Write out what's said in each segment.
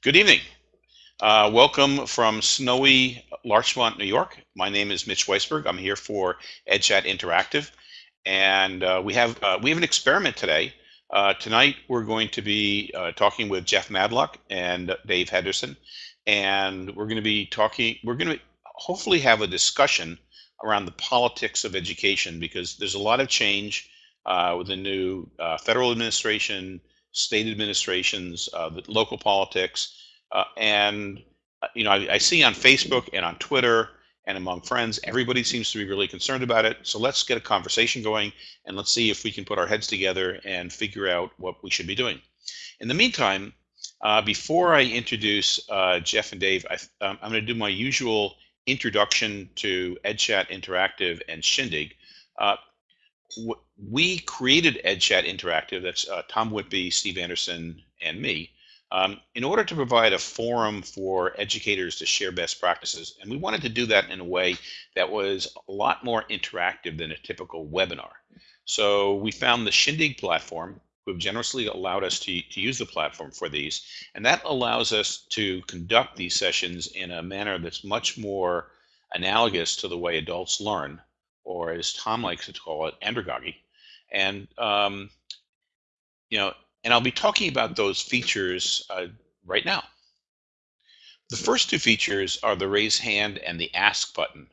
Good evening. Uh, welcome from snowy Larchmont, New York. My name is Mitch Weisburgh. I'm here for EdChat Interactive, and uh, we have uh, we have an experiment today. Uh, tonight we're going to be uh, talking with Jeff Madlock and Dave Henderson, and we're going to be talking. We're going to hopefully have a discussion around the politics of education because there's a lot of change uh, with the new federal administration, state administrations, uh, the local politics, uh, and uh, you know I, I, see on Facebook and on Twitter and among friends, everybody seems to be really concerned about it. So let's get a conversation going and let's see if we can put our heads together and figure out what we should be doing. In the meantime, uh, before I introduce uh, Jeff and Dave, I, am going to do my usual introduction to EdChat Interactive and Shindig. We created EdChat Interactive, that's uh, Tom Whitby, Steve Anderson, and me, um, in order to provide a forum for educators to share best practices. And we wanted to do that in a way that was a lot more interactive than a typical webinar. So we found the Shindig platform, who have generously allowed us to, to use the platform for these. And that allows us to conduct these sessions in a manner that's much more analogous to the way adults learn or as Tom likes to call it, andragogy. And, um, you know, and I'll be talking about those features uh, right now. The first two features are the raise hand and the ask button.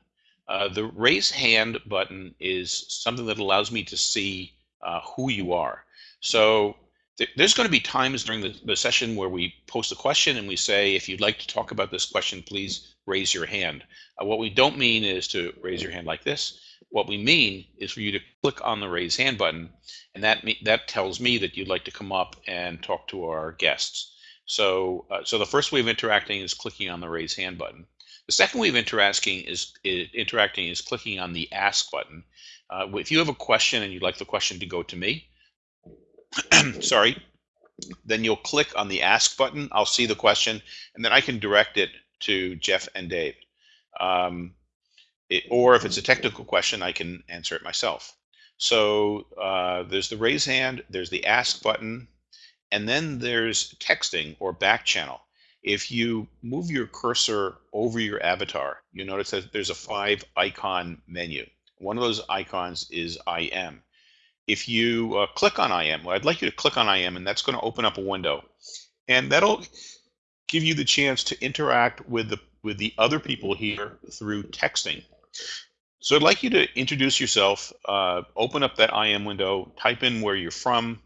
Uh, the raise hand button is something that allows me to see uh, who you are. So th there's going to be times during the, the session where we post a question and we say, if you'd like to talk about this question, please raise your hand. Uh, what we don't mean is to raise your hand like this. What we mean is for you to click on the raise hand button, and that that tells me that you'd like to come up and talk to our guests. So, uh, so the first way of interacting is clicking on the raise hand button. The second way of interacting is, is interacting is clicking on the ask button. Uh, if you have a question and you'd like the question to go to me, sorry, then you'll click on the ask button. I'll see the question, and then I can direct it to Jeff and Dave. Um, it, or if it's a technical question, I can answer it myself. So uh, there's the raise hand, there's the ask button, and then there's texting or back channel. If you move your cursor over your avatar, you notice that there's a five icon menu. One of those icons is IM. If you uh, click on IM, well, I'd like you to click on IM, and that's going to open up a window. And that'll give you the chance to interact with the with the other people here through texting. So I'd like you to introduce yourself, uh, open up that IM window, type in where you're from,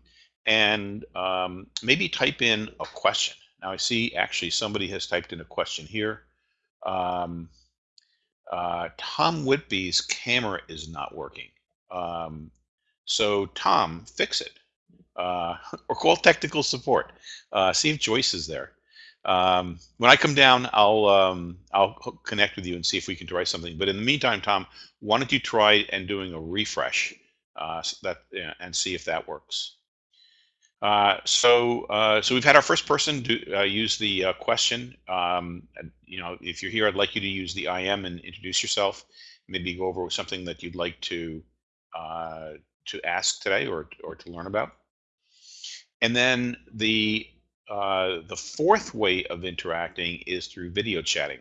and um, maybe type in a question. Now I see actually somebody has typed in a question here. Um, uh, Tom Whitby's camera is not working. Um, so Tom, fix it. Uh, or call technical support. Uh, see if Joyce is there. Um, when I come down, I'll um, I'll connect with you and see if we can try something. But in the meantime, Tom, why don't you try and doing a refresh uh, that and see if that works. Uh, so uh, so we've had our first person do, uh, use the uh, question. Um, you know, if you're here, I'd like you to use the IM and introduce yourself. Maybe go over something that you'd like to uh, to ask today or or to learn about. And then the uh, the fourth way of interacting is through video chatting.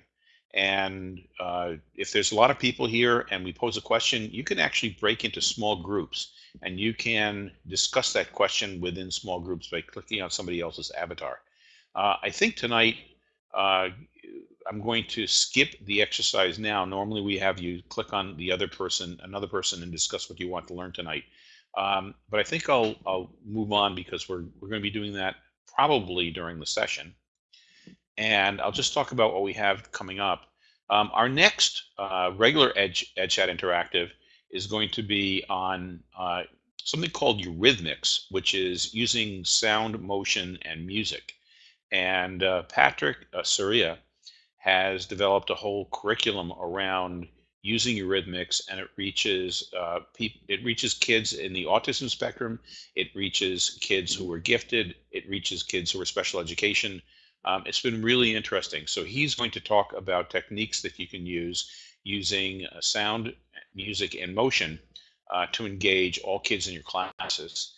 And uh, if there's a lot of people here and we pose a question, you can actually break into small groups and you can discuss that question within small groups by clicking on somebody else's avatar. Uh, I think tonight uh, I'm going to skip the exercise now. Normally we have you click on the other person, another person, and discuss what you want to learn tonight. Um, but I think I'll, I'll move on because we're, we're going to be doing that probably during the session. And I'll just talk about what we have coming up. Um, our next uh, regular Edge, EdChat Interactive is going to be on uh, something called Eurhythmics, which is using sound, motion, and music. And uh, Patrick uh, Surya has developed a whole curriculum around using Eurhythmics, and it reaches uh, it reaches kids in the autism spectrum. It reaches kids who are gifted. It reaches kids who are special education. Um, it's been really interesting. So he's going to talk about techniques that you can use using uh, sound, music, and motion uh, to engage all kids in your classes.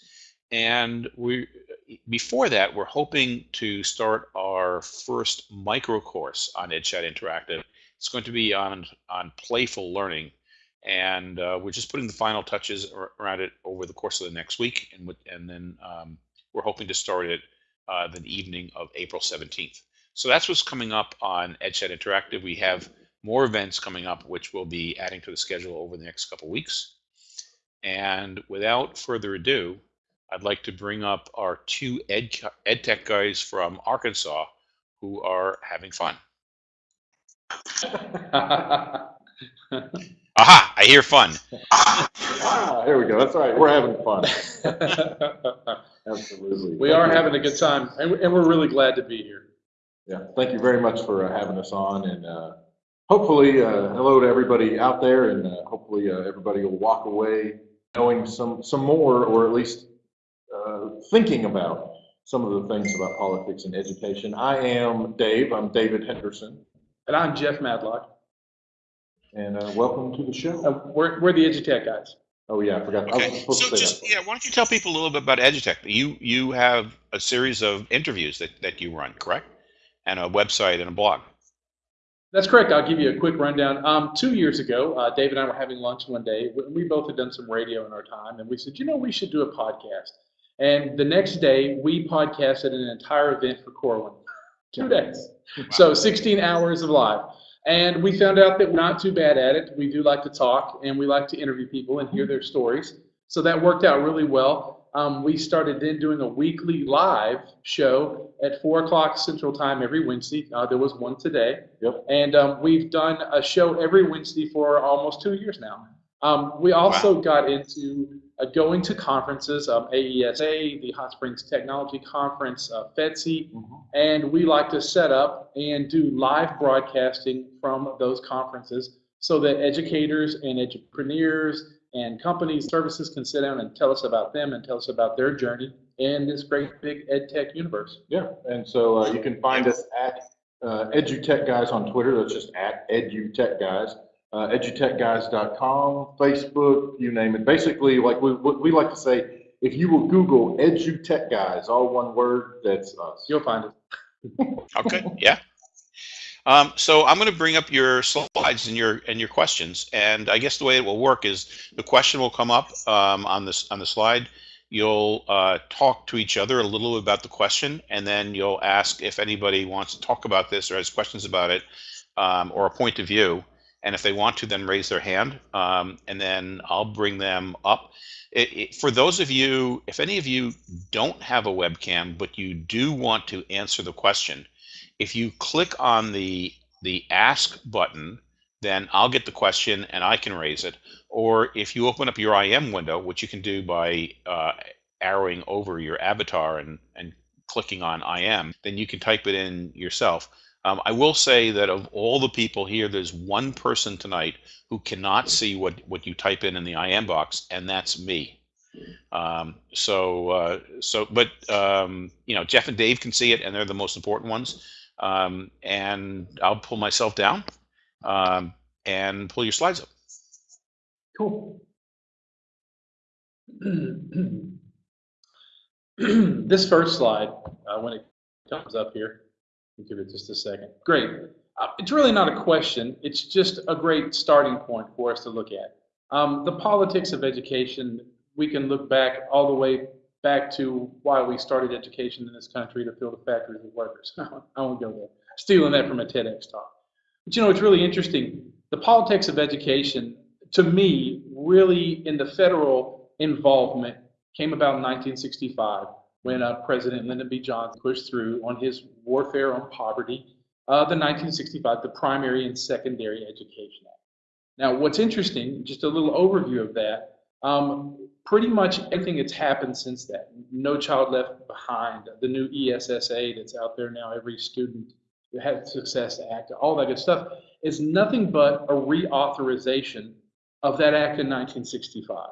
And we, before that, we're hoping to start our first micro course on EdChat Interactive. It's going to be on on playful learning, and uh, we're just putting the final touches around it over the course of the next week, and with, and then um, we're hoping to start it uh, the evening of April 17th. So that's what's coming up on EdChat Interactive. We have more events coming up, which we'll be adding to the schedule over the next couple weeks. And without further ado, I'd like to bring up our two ed, ed tech guys from Arkansas who are having fun. Aha, I hear fun. ah, here we go. That's right. We're having fun. Absolutely. We are having a good time, and we're really glad to be here. Yeah, thank you very much for uh, having us on, and uh, hopefully, uh, hello to everybody out there, and uh, hopefully uh, everybody will walk away knowing some some more, or at least uh, thinking about some of the things about politics and education. I am Dave. I'm David Henderson. And I'm Jeff Madlock. And uh, welcome to the show. Uh, we're, we're the EduTech guys. Oh yeah, I forgot. Okay. I so just yeah, why don't you tell people a little bit about EduTech? You you have a series of interviews that that you run, correct? And a website and a blog. That's correct. I'll give you a quick rundown. Um, two years ago, uh, Dave and I were having lunch one day. We both had done some radio in our time, and we said, you know, we should do a podcast. And the next day, we podcasted an entire event for Corwin. Two days. So 16 hours of live. And we found out that we're not too bad at it. We do like to talk and we like to interview people and hear their stories. So that worked out really well. Um, we started then doing a weekly live show at 4 o'clock Central Time every Wednesday. Uh, there was one today. Yep. And um, we've done a show every Wednesday for almost two years now. Um, we also wow. got into uh, going to conferences, um, AESA, the Hot Springs Technology Conference, uh, FEDSI, mm-hmm. and we like to set up and do live broadcasting from those conferences so that educators and entrepreneurs and companies, services can sit down and tell us about them and tell us about their journey in this great big ed tech universe. Yeah, and so uh, you can find us at uh, EduTech Guys on Twitter. That's just at EduTech Guys uh, edutechguys.com, Facebook, you name it. Basically, like we, we like to say, if you will Google EduTech Guys, all one word, that's us. You'll find it. okay, yeah. Um, so I'm going to bring up your slides and your and your questions, and I guess the way it will work is the question will come up um, on this on the slide. You'll uh, talk to each other a little about the question, and then you'll ask if anybody wants to talk about this or has questions about it um, or a point of view and if they want to then raise their hand um, and then I'll bring them up. It, it, for those of you, if any of you don't have a webcam but you do want to answer the question, if you click on the the ask button, then I'll get the question and I can raise it. Or if you open up your IM window, which you can do by uh, arrowing over your avatar and, and clicking on IM, then you can type it in yourself. Um, I will say that of all the people here, there's one person tonight who cannot see what, what you type in in the IM box, and that's me. Um, so, uh, so, but um, you know, Jeff and Dave can see it, and they're the most important ones. Um, and I'll pull myself down um, and pull your slides up. Cool. this first slide, uh, when it comes up here, give it just a second. Great. Uh, it's really not a question. It's just a great starting point for us to look at. Um, the politics of education, we can look back all the way back to why we started education in this country to fill the factories with workers. I won't go there. Stealing that from a TEDx talk. But you know, it's really interesting. The politics of education, to me, really in the federal involvement came about in 1965 when uh, President Lyndon B. Johnson pushed through on his warfare on poverty, uh, the 1965, the Primary and Secondary Education Act. Now, what's interesting, just a little overview of that, um, pretty much everything that's happened since that, No Child Left Behind, the new ESSA that's out there now, every student has Success Act, all that good stuff, is nothing but a reauthorization of that act in 1965.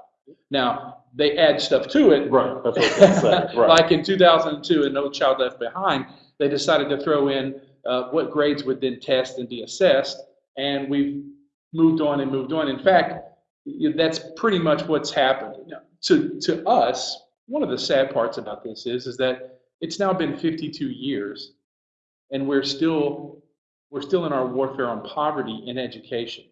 Now, they add stuff to it. Right, that's what they say. Right. like in 2002 in No Child Left Behind, they decided to throw in uh, what grades would then test and be assessed, and we've moved on and moved on. In fact, that's pretty much what's happened. To, to us, one of the sad parts about this is, is that it's now been 52 years and we're still, we're still in our warfare on poverty in education.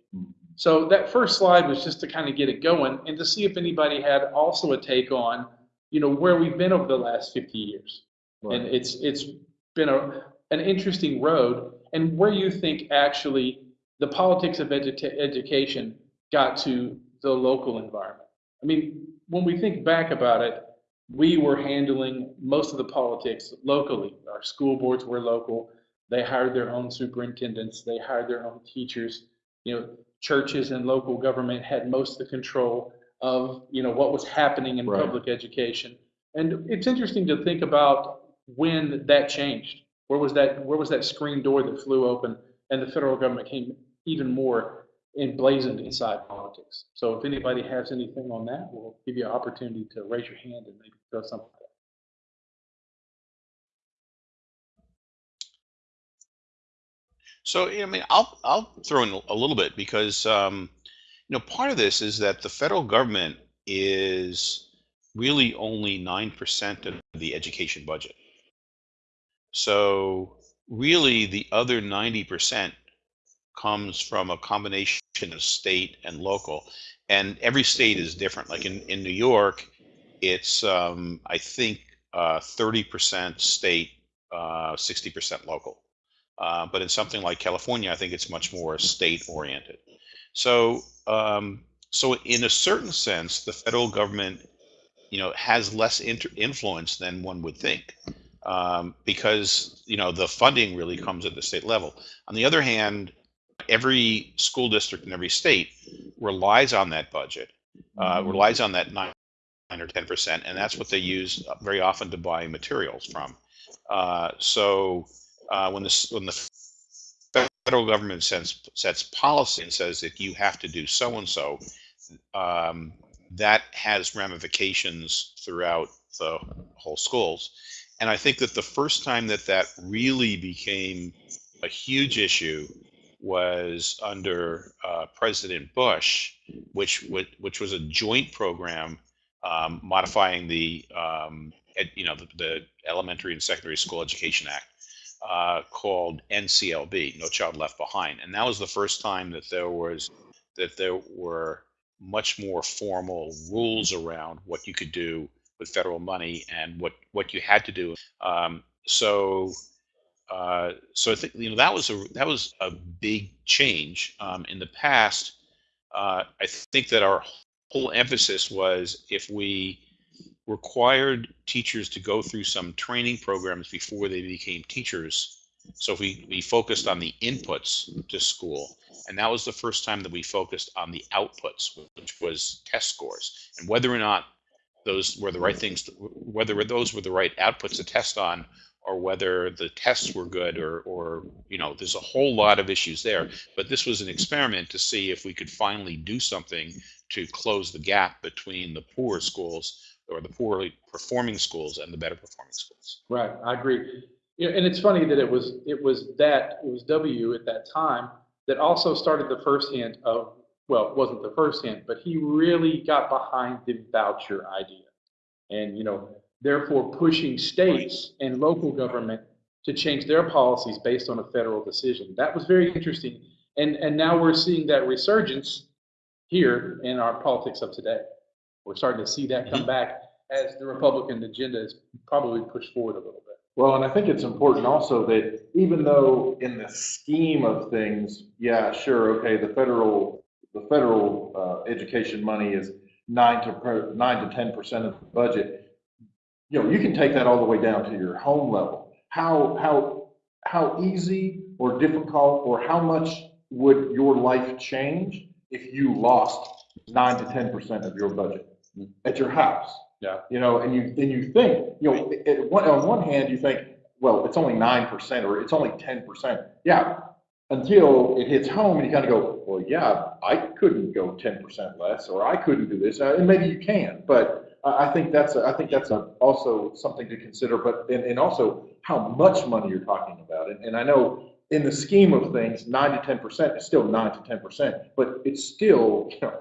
So that first slide was just to kind of get it going and to see if anybody had also a take on, you know, where we've been over the last 50 years. And it's, it's been a, an interesting road and where you think actually the politics of educa- education got to the local environment. I mean, when we think back about it, we were handling most of the politics locally. Our school boards were local. They hired their own superintendents. They hired their own teachers. You know, churches and local government had most of the control of, you know, what was happening in Right. public education. And it's interesting to think about when that changed. Where was that, where was that screen door that flew open and the federal government came even more emblazoned inside politics? So if anybody has anything on that, we'll give you an opportunity to raise your hand and maybe throw something. So, I mean, I'll I'll throw in a little bit because um, you know part of this is that the federal government is really only nine percent of the education budget. So, really, the other ninety percent comes from a combination of state and local, and every state is different. Like in in New York, it's um, I think uh, thirty percent state, uh, sixty percent local. Uh, but in something like California, I think it's much more state oriented. So, um, so in a certain sense, the federal government, you know, has less influence than one would think, um, because you know the funding really comes at the state level. On the other hand, every school district in every state relies on that budget, uh, relies on that nine or ten percent, and that's what they use very often to buy materials from. Uh, so uh, when the when the federal government sets sets policy and says that you have to do so and so, um, that has ramifications throughout the whole schools. And I think that the first time that that really became a huge issue was under uh, President Bush, which wa- which was a joint program um, modifying the um, ed, you know the, the Elementary and Secondary School Education Act uh, called NCLB, No Child Left Behind, and that was the first time that there was that there were much more formal rules around what you could do with federal money and what what you had to do. Um, so uh, so I think you know that was a that was a big change. Um, in the past, uh, I think that our whole emphasis was if we required teachers to go through some training programs before they became teachers. So we, we focused on the inputs to school, and that was the first time that we focused on the outputs, which was test scores, and whether or not those were the right things, to, whether those were the right outputs to test on, or whether the tests were good, or, or you know, there's a whole lot of issues there. But this was an experiment to see if we could finally do something to close the gap between the poor schools or the poorly performing schools and the better performing schools. Right, I agree. And it's funny that it was, it was that, it was W at that time that also started the first hint of, well, it wasn't the first hint, but he really got behind the voucher idea. And, you know, therefore pushing states and local government to change their policies based on a federal decision. That was very interesting. And, and now we're seeing that resurgence here in our politics of today. We're starting to see that come back as the Republican agenda is probably pushed forward a little bit. Well, and I think it's important also that even though in the scheme of things, yeah, sure, okay, the federal, the federal, uh, education money is nine to, per- nine to ten percent of the budget. You know, you can take that all the way down to your home level. How, how, how easy or difficult or how much would your life change if you lost nine to ten percent of your budget at your house? Yeah. You know, and you, and you think, you know, it- it- one- on one hand, you think, well, it's only nine percent or it's only ten percent. Yeah, until it hits home and you kind of go, well, yeah, I couldn't go ten percent less, or I couldn't do this, Uh, and maybe you can, but I, I think that's, a- I think that's a, also something to consider, but, and, and also how much money you're talking about, and, and I know in the scheme of things, nine to ten percent is still nine to ten percent, but it's still, you know,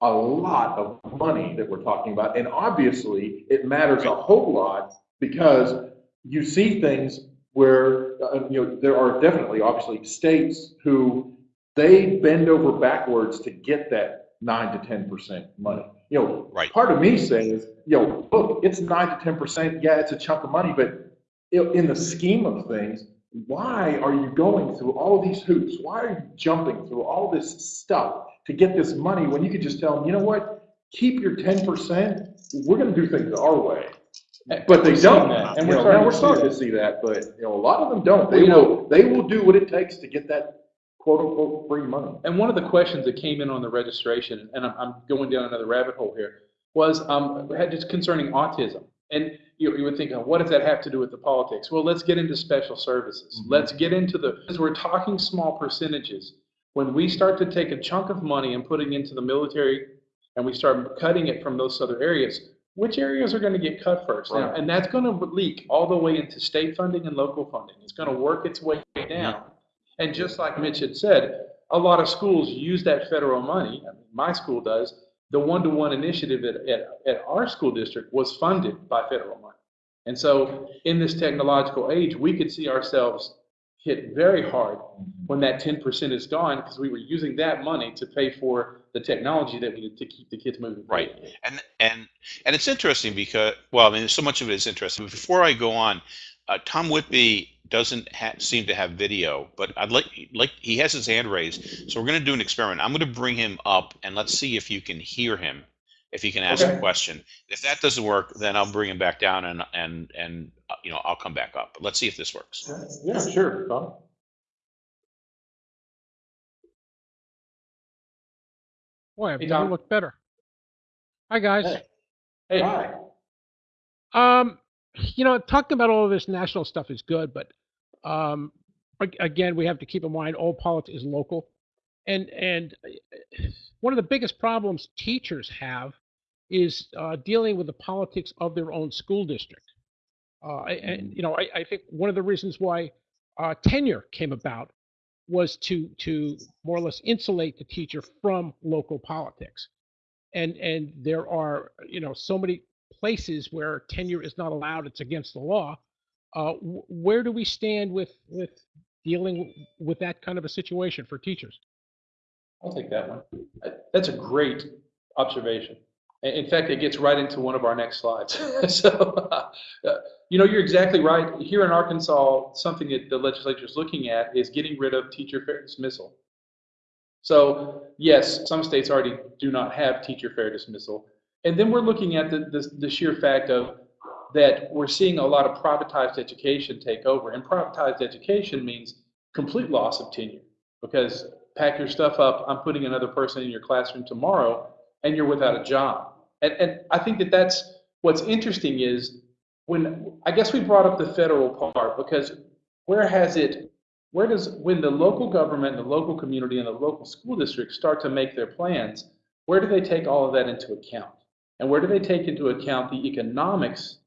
a lot of money that we're talking about. And obviously, it matters a whole lot because you see things where, uh, you know, there are definitely, obviously, states who they bend over backwards to get that nine to ten percent money. You know, Right. part of me says, you know, look, it's nine to ten percent, yeah, it's a chunk of money, but in the scheme of things, why are you going through all these hoops? Why are you jumping through all this stuff to get this money when you could just tell them, you know what? Keep your ten percent, we're gonna do things our way. But they don't. that, And we're starting, we're to see starting to see that, but, you know, a lot of them don't. They Well, you know- will, they will do what it takes to get that quote unquote free money. And one of the questions that came in on the registration, and I'm, I'm going down another rabbit hole here, was um, had just concerning autism. And you, you would think, oh, what does that have to do with the politics? Well, let's get into special services. Mhm. Let's get into the, because we're talking small percentages. When we start to take a chunk of money and putting into the military, and we start cutting it from those other areas, which areas are going to get cut first? Now, Right. and that's going to leak all the way into state funding and local funding. It's going to work its way down. And just like Mitch had said, a lot of schools use that federal money. I mean, my school does. The one-to-one initiative at, at, at our school district was funded by federal money. And so in this technological age, we could see ourselves hit very hard when that 10% is gone because we were using that money to pay for the technology that we needed to keep the kids moving. Right. And and and it's interesting because well, I mean, so much of it is interesting. But before I go on, uh, Tom Whitby doesn't ha- seem to have video, but I'd like like he has his hand raised, so we're going to do an experiment. I'm going to bring him up and let's see if you can hear him, if he can ask a question. If that doesn't work, then I'll bring him back down and and and uh, you know I'll come back up. But let's see if this works. Yeah, sure, Tom. Boy, I've Hey, never Tom. looked better. Hi, guys. Hey. Hey, Hi. Um, you know, talking about all of this national stuff is good, but um, again, we have to keep in mind all politics is local, and and uh, one of the biggest problems teachers have is uh, dealing with the politics of their own school district. Uh, and you know, I, I think one of the reasons why uh, tenure came about was to to more or less insulate the teacher from local politics. And and there are you know so many places where tenure is not allowed; it's against the law. Uh, where do we stand with with dealing with that kind of a situation for teachers? I'll take that one. That's a great observation. In in fact, it gets right into one of our next slides. So, uh, you know, you're exactly right. Here in Arkansas, something that the legislature is looking at is getting rid of teacher fair dismissal. So, yes, some states already do not have teacher fair dismissal. And then we're looking at the, the, the sheer fact of that we're seeing a lot of privatized education take over. And privatized education means complete loss of tenure because pack your stuff up, I'm putting another person in your classroom tomorrow, and you're without a job. And, and I think that that's what's interesting is when I guess we brought up the federal part because where has it, where does, when the local government, the local community, and the local school district start to make their plans, where do they take all of that into account? And where do they take into account the economics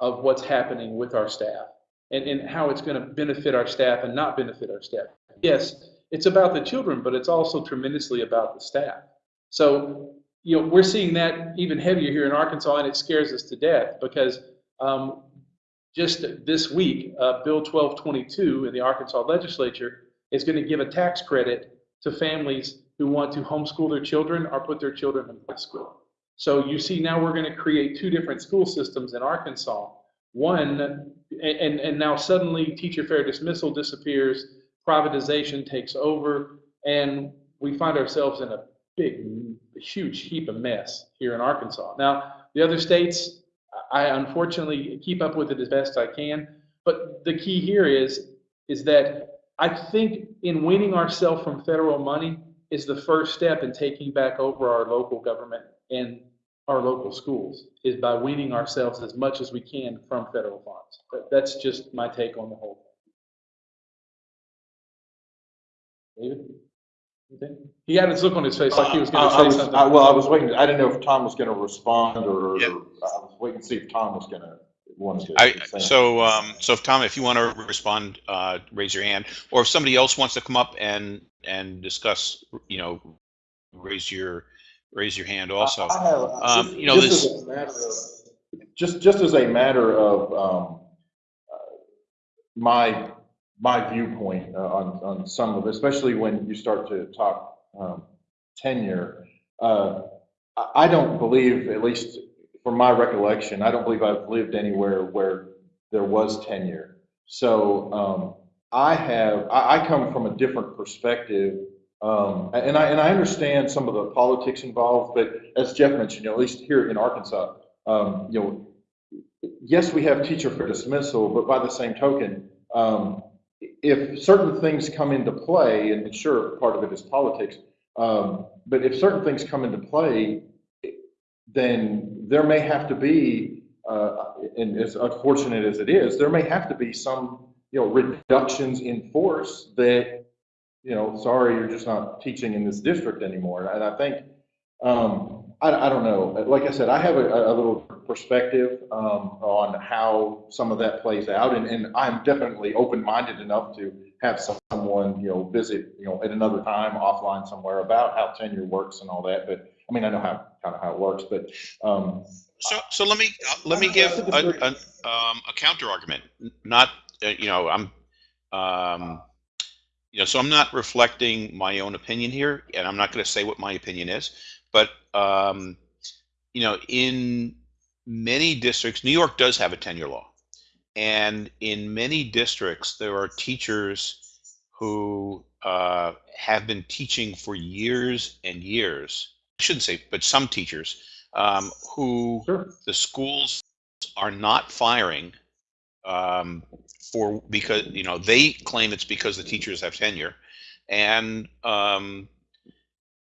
of what's happening with our staff and, and how it's going to benefit our staff and not benefit our staff? Yes, it's about the children, but it's also tremendously about the staff. So, you know, we're seeing that even heavier here in Arkansas, and it scares us to death because um, just this week, uh, Bill 1222 in the Arkansas legislature is going to give a tax credit to families who want to homeschool their children or put their children in private school. So you see now we're going to create two different school systems in Arkansas. One, and, and, and now suddenly teacher fair dismissal disappears, privatization takes over, and we find ourselves in a big, huge heap of mess here in Arkansas. Now, the other states, I unfortunately keep up with it as best I can, but the key here is, is that I think in weaning ourselves from federal money is the first step in taking back over our local government and our local schools, is by weaning ourselves as much as we can from federal funds. That's just my take on the whole thing. David? Anything? He had his look on his face like he was gonna I say was- something. I- Well, I was waiting, I didn't know if Tom was gonna respond or, or Yeah. I was waiting to see if Tom was gonna, wanted to. I, say something. so, um, so if Tom, if you want to respond, uh, raise your hand, or if somebody else wants to come up and, and discuss, you know, raise your, raise your hand also. I have- Um, just- you know, just this- as a matter of- Just, just as a matter of, um, uh, my, my viewpoint uh, on, on some of, it, especially when you start to talk, um, tenure, uh, I, don't believe, at least from my recollection, I don't believe I've lived anywhere where there was tenure. So, um, I have, I, I come from a different perspective um, and I, and I understand some of the politics involved, but as Jeff mentioned, you know, at least here in Arkansas, um, you know, yes, we have teacher fair dismissal, but by the same token, um, if certain things come into play, and sure, part of it is politics, um, but if certain things come into play, then there may have to be, uh, and as unfortunate as it is, there may have to be some, you know, reductions in force that you know, sorry, you're just not teaching in this district anymore. And I think, um, I, I don't know, like I said, I have a, a little perspective, um, on how some of that plays out. And, and I'm definitely open-minded enough to have someone, you know, visit, you know, at another time offline somewhere about how tenure works and all that. But, I mean, I know how, kind of how it works, but, um, So, so let me, uh, let me give a, a, um, a counter argument, not, uh, you know, I'm, um, you know, so I'm not reflecting my own opinion here, and I'm not going to say what my opinion is, but, um, you know, in many districts, New York does have a tenure law. And in many districts, there are teachers who uh, have been teaching for years and years. I shouldn't say, but some teachers um, who sure. the schools are not firing um, for because you know they claim it's because the teachers have tenure, and um,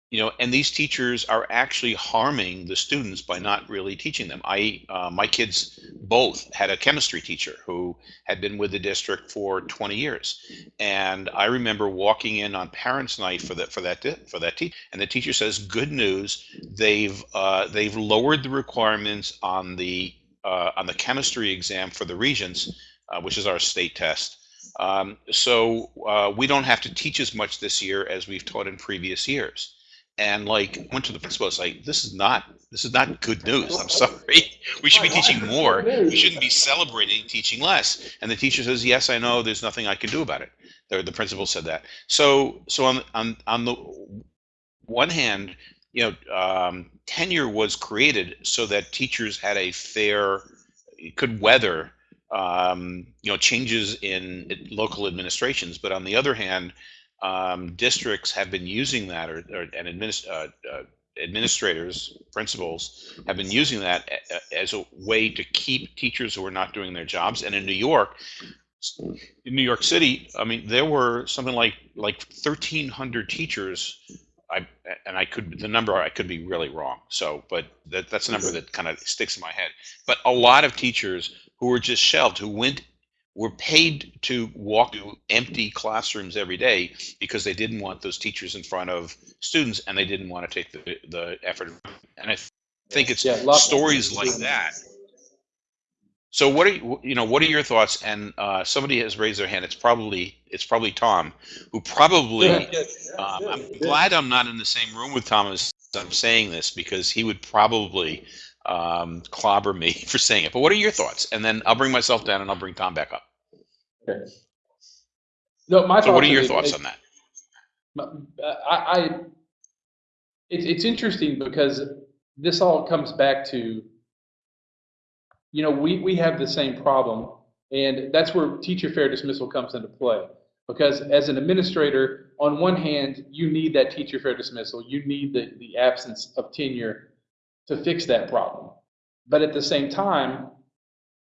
you know, and these teachers are actually harming the students by not really teaching them. I uh, my kids both had a chemistry teacher who had been with the district for 20 years, and I remember walking in on parents' night for that for that for that teacher, and the teacher says, "Good news, they've uh, they've lowered the requirements on the uh, on the chemistry exam for the regents, uh, which is our state test. Um, so uh, we don't have to teach as much this year as we've taught in previous years. And like went to the principal, it's like this is not this is not good news. I'm sorry. We should be teaching more. We shouldn't be celebrating teaching less. And the teacher says, "Yes, I know. There's nothing I can do about it." The, the principal said that. So so on on on the one hand, you know, um, tenure was created so that teachers had a fair, could weather, um, you know, changes in local administrations. But on the other hand, um, districts have been using that, or, or and administ- uh, uh, administrators, principals have been using that as a way to keep teachers who are not doing their jobs. And in New York, in New York City, I mean, there were something like like 1,300 teachers I and I could the number I could be really wrong. So, but that that's a number that kind of sticks in my head. But a lot of teachers who were just shelved, who went were paid to walk to empty classrooms every day because they didn't want those teachers in front of students and they didn't want to take the the effort. And I think it's Yeah, stories like that. So what are you, you know what are your thoughts? And uh, somebody has raised their hand. It's probably it's probably Tom, who probably um, I'm glad I'm not in the same room with Thomas. I'm saying this because he would probably um, clobber me for saying it. But what are your thoughts? And then I'll bring myself down and I'll bring Tom back up. Okay. No, my So what are your is- thoughts is- on that? I, I, it's, it's interesting because this all comes back to, you know, we, we have the same problem, and that's where teacher fair dismissal comes into play. Because as an administrator, on one hand, you need that teacher fair dismissal, you need the, the absence of tenure to fix that problem. But at the same time,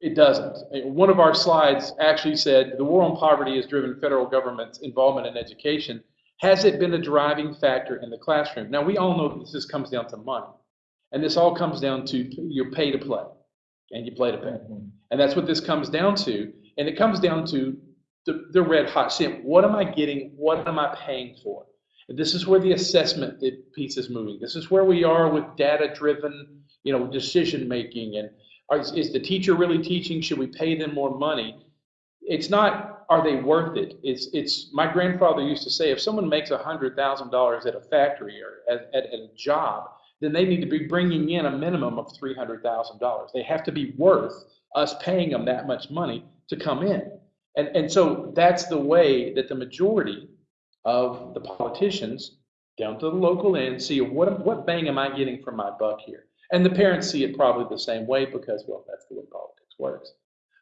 it doesn't. Eh, one of our slides actually said, the war on poverty has driven federal government's involvement in education. Has it been a driving factor in the classroom? Now, we all know that this comes down to money. And this all comes down to your pay to play and you play to pay. Mm-hmm. And that's what this comes down to. And it comes down to the, the red hot shit. What am I getting? What am I paying for? This is where the assessment piece is moving. This is where we are with data driven, you know, decision making. And are, is the teacher really teaching? Should we pay them more money? It's not, are they worth it? It's, it's, my grandfather used to say, if someone makes a hundred thousand dollars at a factory or at, at, at a job, then they need to be bringing in a minimum of three hundred thousand dollars. They have to be worth us paying them that much money to come in. And, and so that's the way that the majority of the politicians down to the local end see what, what bang am I getting for my buck here? And the parents see it probably the same way because, well, that's the way politics works.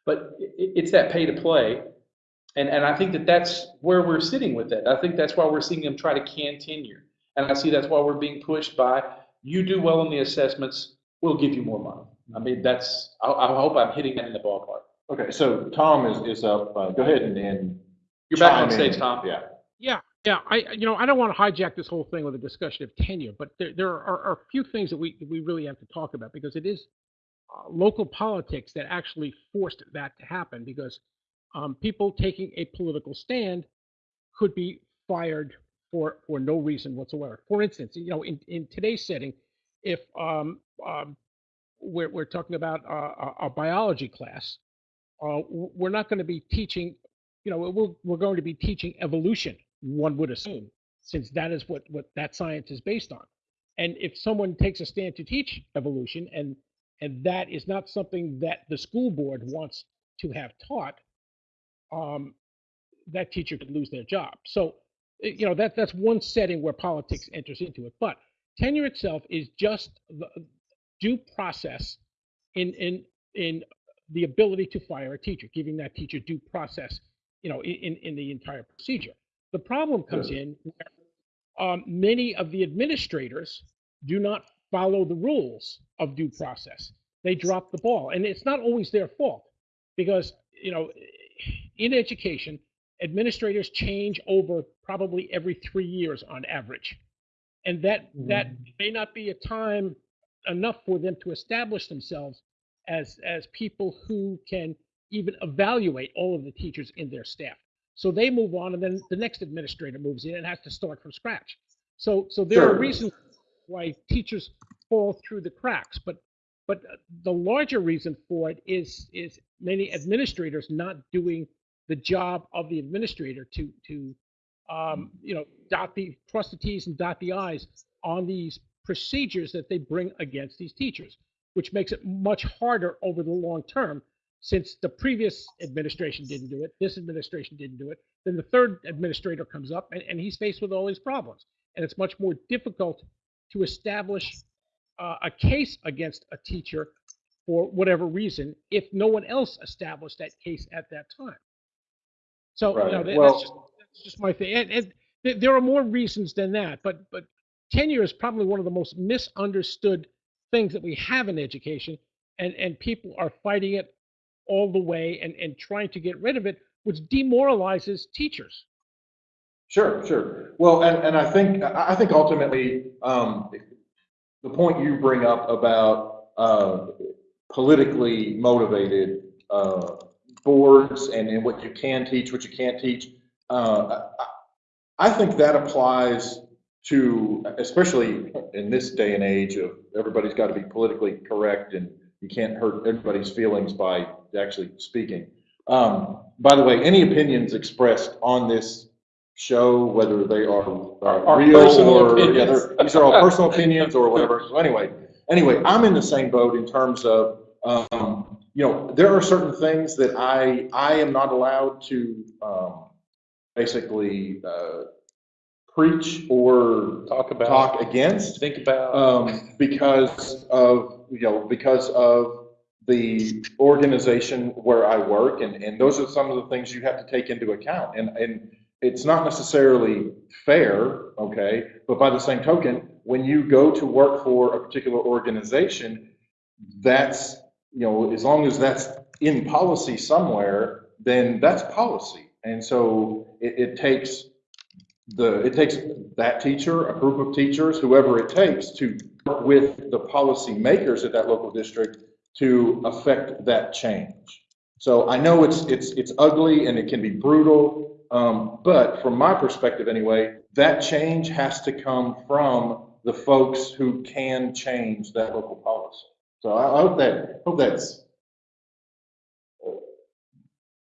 But it, it's that pay to play. And, and I think that that's where we're sitting with that. I think that's why we're seeing them try to can tenure. And I see that's why we're being pushed by, you do well in the assessments, we'll give you more money. I mean, that's, I, I hope I'm hitting that in the ballpark. Okay, so Tom is, is up. Uh, Go ahead and, and. You're back on chime in. stage, Tom. Yeah. Yeah. I, you know, I don't want to hijack this whole thing with a discussion of tenure, but there, there are, are a few things that we, we really have to talk about because it is uh, local politics that actually forced that to happen because um, people taking a political stand could be fired for, for no reason whatsoever. For instance, you know, in, in today's setting, if um, um, we're, we're talking about a, a biology class, uh, we're not going to be teaching, you know, we're, we're going to be teaching evolution, one would assume, since that is what, what that science is based on. And if someone takes a stand to teach evolution and, and that is not something that the school board wants to have taught, um, that teacher could lose their job. So, eh, you know, that, that's one setting where politics enters into it. But tenure itself is just the due process in, in, in the ability to fire a teacher, giving that teacher due process, you know, in, in, in the entire procedure. The problem comes in where um, many of the administrators do not follow the rules of due process. They drop the ball, and it's not always their fault because you know, in education, administrators change over probably every three years on average, and that that may not be a time enough for them to establish themselves as as people who can even evaluate all of the teachers in their staff. So they move on, and then the next administrator moves in and has to start from scratch. So so there are reasons why teachers fall through the cracks, but but the larger reason for it is is many administrators not doing the job of the administrator to to um, you know dot the cross the t's and dot the i's on these procedures that they bring against these teachers, which makes it much harder over the long term. Since the previous administration didn't do it, this administration didn't do it, then the third administrator comes up and, and he's faced with all these problems. And it's much more difficult to establish uh, a case against a teacher for whatever reason if no one else established that case at that time. So you know, Well- that's just that's just my thing. And, and th- there are more reasons than that, but but tenure is probably one of the most misunderstood things that we have in education, and and people are fighting it all the way and and trying to get rid of it, which demoralizes teachers. Sure, sure. Well, and, and I think, I think ultimately, um, the point you bring up about, uh, politically motivated, uh, boards and, and what you can teach, what you can't teach, uh, I, I think that applies to, especially in this day and age of everybody's got to be politically correct and you can't hurt everybody's feelings by actually speaking. Um, by the way, any opinions expressed on this show, whether they are Our real or, yeah, these are all personal opinions or whatever. So anyway, anyway, I'm in the same boat in terms of, um, you know, there are certain things that I, I am not allowed to, um, basically, uh, preach or Talk about, talk against think about. um, because of, you know, because of the organization where I work, and, and those are some of the things you have to take into account. And, and it's not necessarily fair, okay, but by the same token, when you go to work for a particular organization, that's, you know, as long as that's in policy somewhere, then that's policy. And so it, it takes the, it takes that teacher, a group of teachers, whoever it takes, to work with the policy makers at that local district to affect that change. So I know it's, it's, it's ugly and it can be brutal, um, but from my perspective anyway, that change has to come from the folks who can change that local policy. So I I hope that, hope that's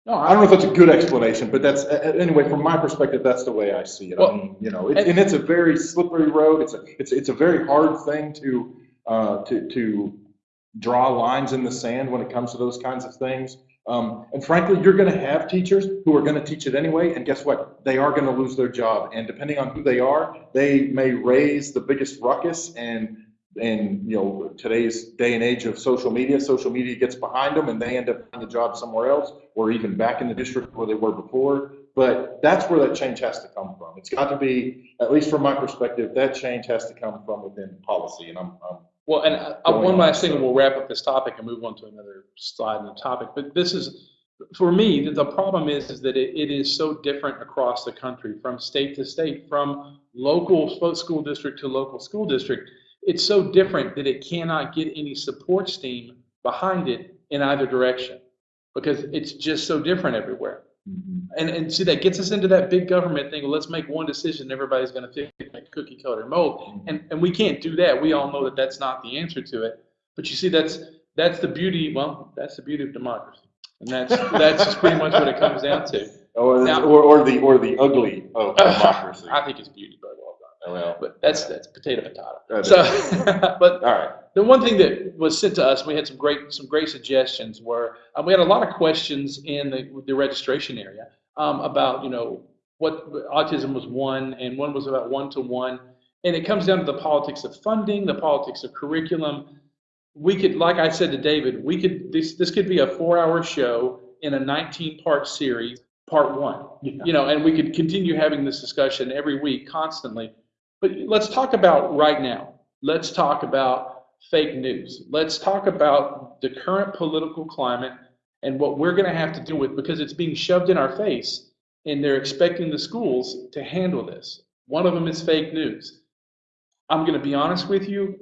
No, I don't know if that's a good explanation, but that's, a- a- anyway, from my perspective, that's the way I see it. I Well, mean, you know, it- and- and it's a very slippery road. It's a, it's, it's a very hard thing to, uh, to, to draw lines in the sand when it comes to those kinds of things. Um, and frankly, you're gonna have teachers who are gonna teach it anyway, and guess what? They are gonna lose their job, and depending on who they are, they may raise the biggest ruckus and, and, you know, today's day and age of social media, social media gets behind them and they end up finding a job somewhere else, or even back in the district where they were before. But that's where that change has to come from. It's got to be, at least from my perspective, that change has to come from within policy, and I'm, I'm Well, and uh, Going one on, last thing, and we'll wrap up this topic and move on to another slide in the topic. But this is, for me, the- the problem is, is that it, it is so different across the country, from state to state, from local school district to local school district. It's so different that it cannot get any support steam behind it in either direction, because it's just so different everywhere. Mm-hmm. And, and see, that gets us into that big government thing, well, let's make one decision, everybody's gonna fit like cookie cutter mold. Mm-hmm. And, and we can't do that. We all know that that's not the answer to it. But you see, that's, that's the beauty, well, that's the beauty of democracy. And that's, that's pretty much what it comes down to. Or, Now- or, or the, or the ugly of democracy. I think it's beauty, but well done. Well, But that's, that's potato potato. So, but all right. the one thing that was sent to us, we had some great, some great suggestions were, uh, we had a lot of questions in the, the registration area, um, about, you know, what, autism was one, and one was about one-to-one. And it comes down to the politics of funding, the politics of curriculum. We could, like I said to David, we could, this, this could be a four-hour show in a nineteen-part series, part one. You know, and we could continue having this discussion every week constantly. But let's talk about right now. Let's talk about fake news. Let's talk about the current political climate and what we're going to have to deal with because it's being shoved in our face and they're expecting the schools to handle this. One of them is fake news. I'm going to be honest with you.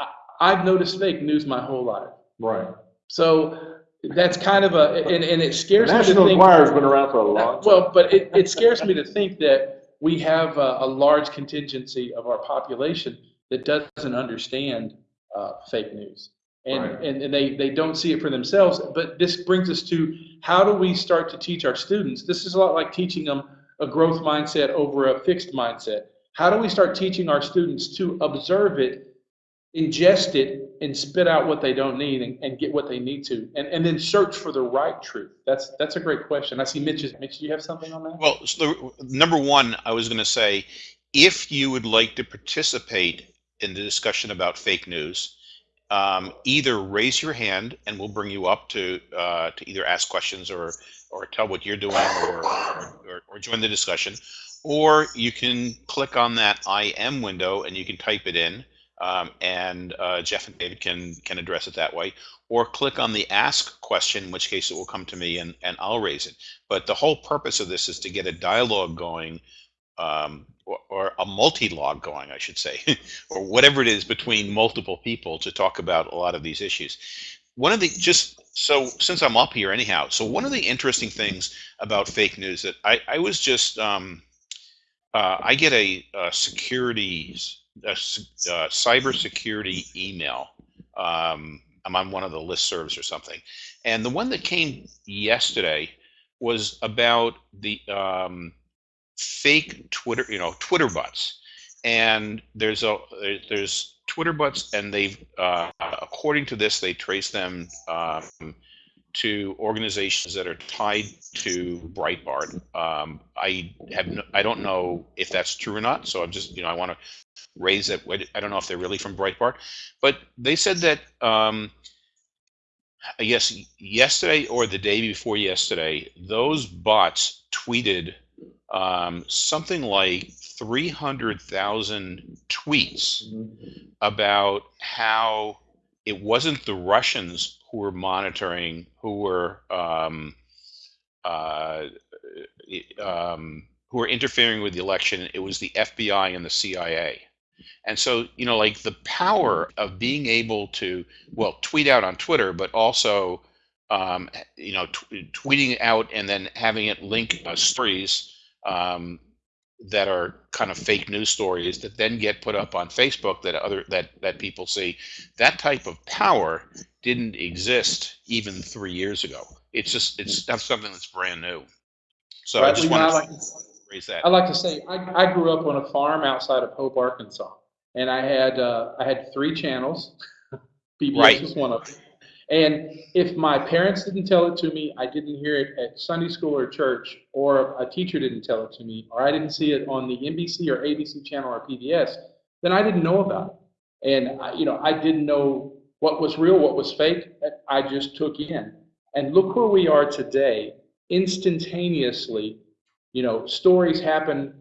I, I've noticed fake news my whole life. Right. So that's kind of a, and, and it scares me to National. Enquirer's been around for a long time. Well, but it, it scares me to think that we have a, a large contingency of our population that doesn't understand uh, fake news. And, Right. and, and they, they don't see it for themselves. But this brings us to how do we start to teach our students? This is a lot like teaching them a growth mindset over a fixed mindset. How do we start teaching our students to observe it, ingest it, and spit out what they don't need and, and get what they need to, and, and then search for the right truth? That's that's a great question. I see Mitch. is- you have something on that? Well, so number one, I was going to say, if you would like to participate in the discussion about fake news, um, either raise your hand and we'll bring you up to uh, to either ask questions or or tell what you're doing or, or or join the discussion, or you can click on that IM window and you can type it in, um, and uh, Jeff and David can can address it that way, or click on the ask question, in which case it will come to me and and I'll raise it. But the whole purpose of this is to get a dialogue going, um, or, or a multi-log going, I should say, or whatever it is between multiple people to talk about a lot of these issues. One of the just so since I'm up here anyhow, so one of the interesting things about fake news that I, I was just um, uh, I get a, a security a, uh cyber security email. Um, I'm on one of the listservs or something, and the one that came yesterday was about the um, fake Twitter, you know, Twitter bots. And there's a there's Twitter bots, and they've uh, according to this, they trace them um, to organizations that are tied to Breitbart. Um, I have no, I don't know if that's true or not, so I'm just you know I want to raise that. I don't know if they're really from Breitbart, but they said that um, I guess yesterday or the day before yesterday, those bots tweeted um, something like 300,000 tweets about how it wasn't the Russians who were monitoring, who were um, uh, um, who were interfering with the election. It was the FBI and the CIA. And so, you know, like the power of being able to, well, tweet out on Twitter, but also, um, you know, t- tweeting out and then having it link uh, stories um, that are kind of fake news stories that then get put up on Facebook that other that that people see. That type of power didn't exist even three years ago. it's just it's that's something that's brand new. So Right, I just want to like- raise that. I like to say, I, I grew up on a farm outside of Hope, Arkansas, and I had, uh, I had three channels. PBS Right. was one of them. And if my parents didn't tell it to me, I didn't hear it at Sunday school or church, or a teacher didn't tell it to me, or I didn't see it on the NBC or ABC channel or PBS, then I didn't know about it. And I, you know, I didn't know what was real, what was fake. I just took in. And look where we are today, instantaneously. You know, stories happen,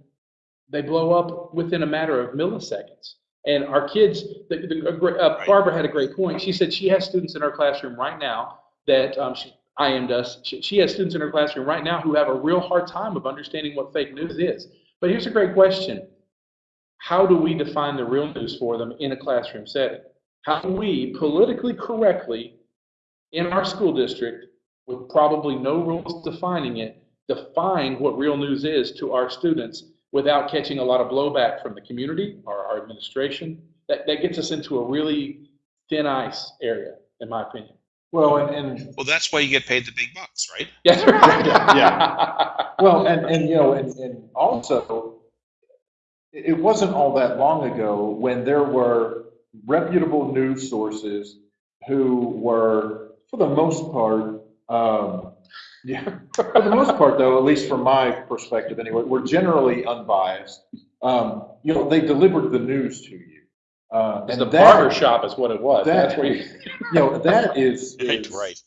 they blow up within a matter of milliseconds. And our kids, the, the, uh, Barbara had a great point. She said she has students in her classroom right now that um, she IM'd us. She, she has students in her classroom right now who have a real hard time of understanding what fake news is. But here's a great question. How do we define the real news for them in a classroom setting? How do we politically correctly, in our school district, with probably no rules defining it, define what real news is to our students without catching a lot of blowback from the community or our administration? That, that gets us into a really thin ice area, in my opinion. Well, and, and well, that's why you get paid the big bucks, right? Yes, right. Yeah. Well, and, and, you know, and, and also, it it wasn't all that long ago when there were reputable news sources who were, for the most part, um, yeah, for the most part, though, at least from my perspective anyway, we're generally unbiased. Um, you know, they delivered the news to you. Uh, and the that- barber shop is what it was. that- That's where you. You know, that is. Right, is- right.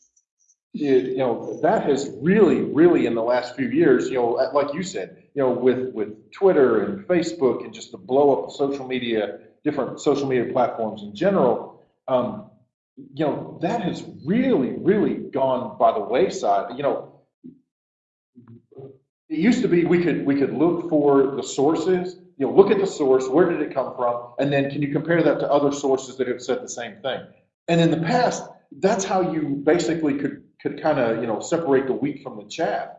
it, you know, that has really, really in the last few years, you know, like you said, you know, with, with Twitter and Facebook and just the blow up of social media, different social media platforms in general, um, you know, that has really, really gone by the wayside. You know, it used to be we could, we could look for the sources, you know, look at the source, where did it come from? And then can you compare that to other sources that have said the same thing? And in the past, that's how you basically could, could kind of, you know, separate the wheat from the chaff.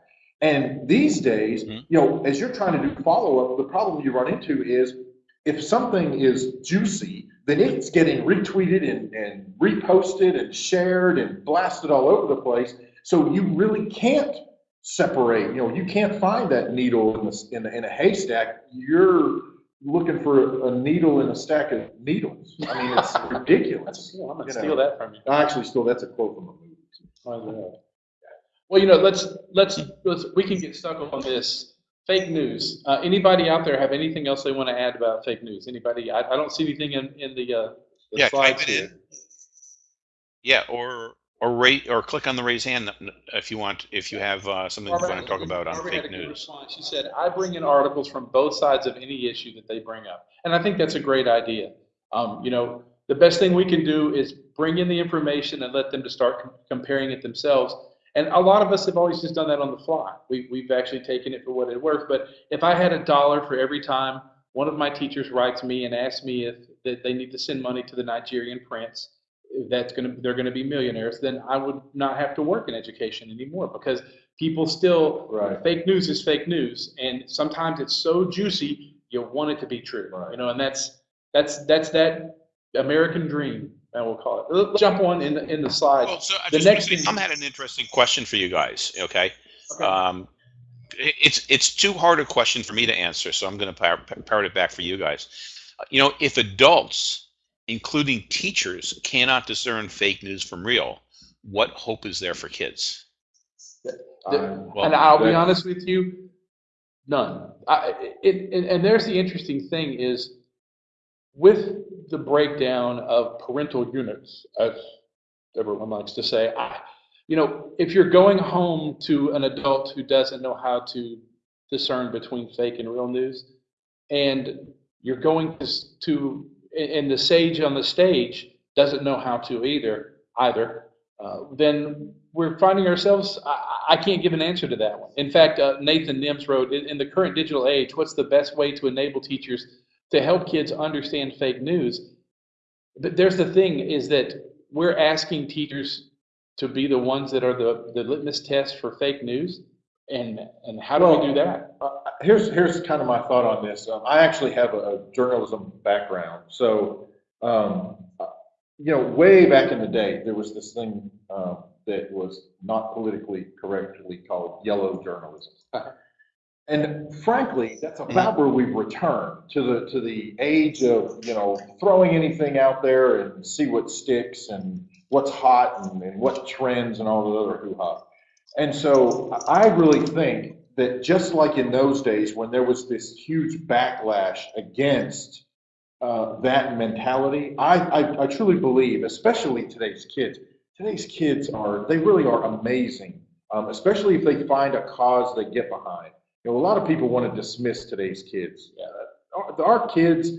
And these days, Mhm. you know, as you're trying to do follow-up, the problem you run into is if something is juicy, then it's getting retweeted and, and reposted and shared and blasted all over the place. So you really can't separate, you know, you can't find that needle in, the, in, a, in a haystack. You're looking for a needle in a stack of needles. I mean, it's ridiculous. I'm gonna You know. steal that from you. I Actually, still, that's a quote from a movie. Well, you know, let's, let's, let's, we can get stuck on this. Fake news. Uh, anybody out there have anything else they want to add about fake news? Anybody? I, I don't see anything in, in the, uh, the Yeah, slides type it here. in. Yeah, or or rate or click on the raise hand if you want if you have uh, something you want to talk about on Barbara had fake news. response. She said, I bring in articles from both sides of any issue that they bring up. And I think that's a great idea. Um, you know, the best thing we can do is bring in the information and let them to start com- comparing it themselves. And a lot of us have always just done that on the fly. We, we've actually taken it for what it's worth. But if I had a dollar for every time one of my teachers writes me and asks me if that they need to send money to the Nigerian prince, that's going to they're going to be millionaires, then I would not have to work in education anymore because people still Right. fake news is fake news, and sometimes it's so juicy you want it to be true. Right. You know, and that's that's that's that American dream. I will call it. Let's jump on in the in the slide. Well, so I The next say, I'm had an interesting question for you guys. Okay, Okay. um, it's it's too hard a question for me to answer, so I'm going to par- parrot it back for you guys. You know, if adults, including teachers, cannot discern fake news from real, what hope is there for kids? Um, Well, and I'll be honest with you, none. I, it, and, and there's the interesting thing is with the breakdown of parental units, as everyone likes to say, I, you know, if you're going home to an adult who doesn't know how to discern between fake and real news, and you're going to, to and the sage on the stage doesn't know how to either, either, uh, then we're finding ourselves, I, I can't give an answer to that one. In fact, uh, Nathan Nims wrote, in, in the current digital age, what's the best way to enable teachers to help kids understand fake news? But there's the thing is that we're asking teachers to be the ones that are the, the litmus test for fake news. And, and how do we do that? Uh, Here's, here's kind of my thought on this. Um, I actually have a a journalism background. So, um, uh, you know, way back in the day, there was this thing, um, that was not politically correctly called yellow journalism. And frankly, that's about where we've returned to the, to the age of, you know, throwing anything out there and see what sticks and what's hot and, and what trends and all the other hoo-ha. And so I really think that just like in those days when there was this huge backlash against uh, that mentality, I, I, I truly believe, especially today's kids, today's kids are, they really are amazing, um, especially if they find a cause they get behind. You know, a lot of people want to dismiss today's kids. Uh, our, our kids,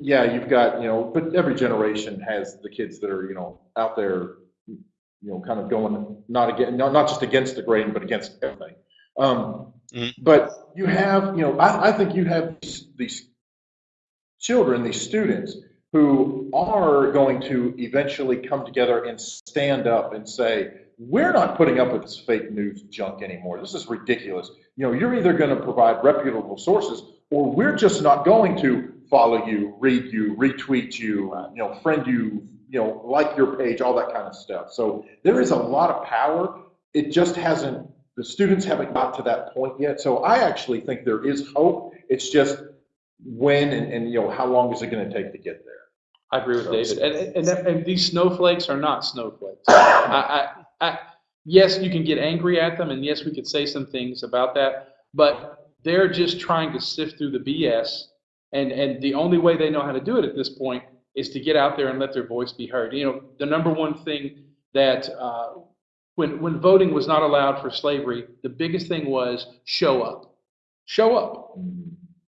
yeah, you've got, you know, but every generation has the kids that are, you know, out there, you know, kind of going not again, not, not just against the grain, but against everything. Um, Mhm. But you have, you know, I, I think you have these, these children, these students, who are going to eventually come together and stand up and say, we're not putting up with this fake news junk anymore. This is ridiculous. You know, you're either going to provide reputable sources or we're just not going to follow you, read you, retweet you, you know, friend you, you know, like your page, all that kind of stuff. So there is a lot of power. It just hasn't, the students haven't got to that point yet. So I actually think there is hope. It's just when and, and you know, how long is it going to take to get there? I agree with David. And, and, and, and these snowflakes are not snowflakes. I, I, yes, you can get angry at them, and yes, we could say some things about that, but they're just trying to sift through the BS. And, and the only way they know how to do it at this point is to get out there and let their voice be heard. You know, the number one thing that, uh, when, when voting was not allowed for slavery, the biggest thing was show up. Show up.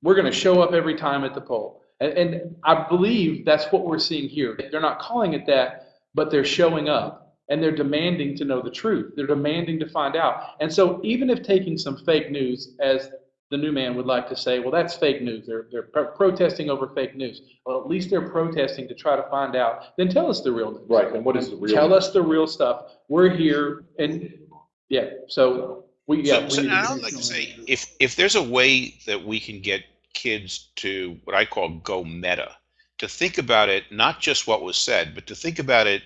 We're going to show up every time at the poll. And, and I believe that's what we're seeing here. They're not calling it that, but they're showing up and they're demanding to know the truth. They're demanding to find out. And so, even if taking some fake news, as the new man would like to say, well, that's fake news. They're, they're pro- protesting over fake news. Well, at least they're protesting to try to find out. Then tell us the real news. Right, and what is the real? Tell us the real stuff. We're here, and yeah. So we yeah. So, so we need I would like to say, if if there's a way that we can get kids to what I call go meta, to think about it, not just what was said, but to think about it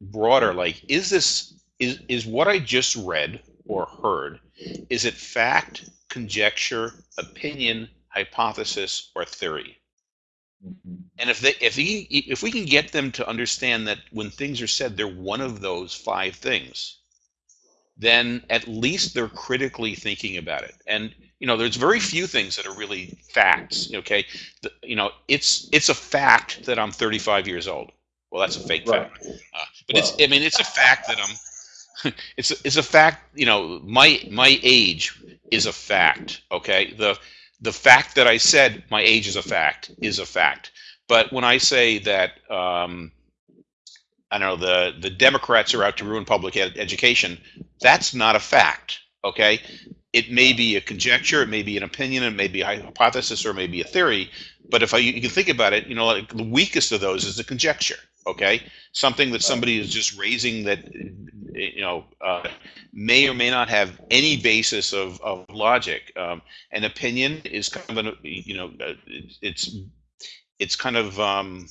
broader. Like, is this is is what I just read or heard? Is it fact, conjecture, opinion, hypothesis, or theory? Mhm. And if they if he, if we can get them to understand that when things are said, they're one of those five things, then at least they're critically thinking about it. And you know, there's very few things that are really facts. Okay, the, you know, it's it's a fact that I'm 35 years old. Well, that's a fake Right. fact, uh, but it's I mean, it's a fact that I'm. it's a, it's a fact. You know, my my age is a fact. Okay, the the fact that I said my age is a fact is a fact. But when I say that, um, I don't know, the, the Democrats are out to ruin public ed- education, that's not a fact, okay? It may be a conjecture, it may be an opinion, it may be a hypothesis, or maybe a theory. But if I, you can think about it, you know, like the weakest of those is a conjecture, okay? Something that somebody is just raising that, you know, uh, may or may not have any basis of, of logic. Um, an opinion is kind of an, you know, uh, it's- it's kind of um,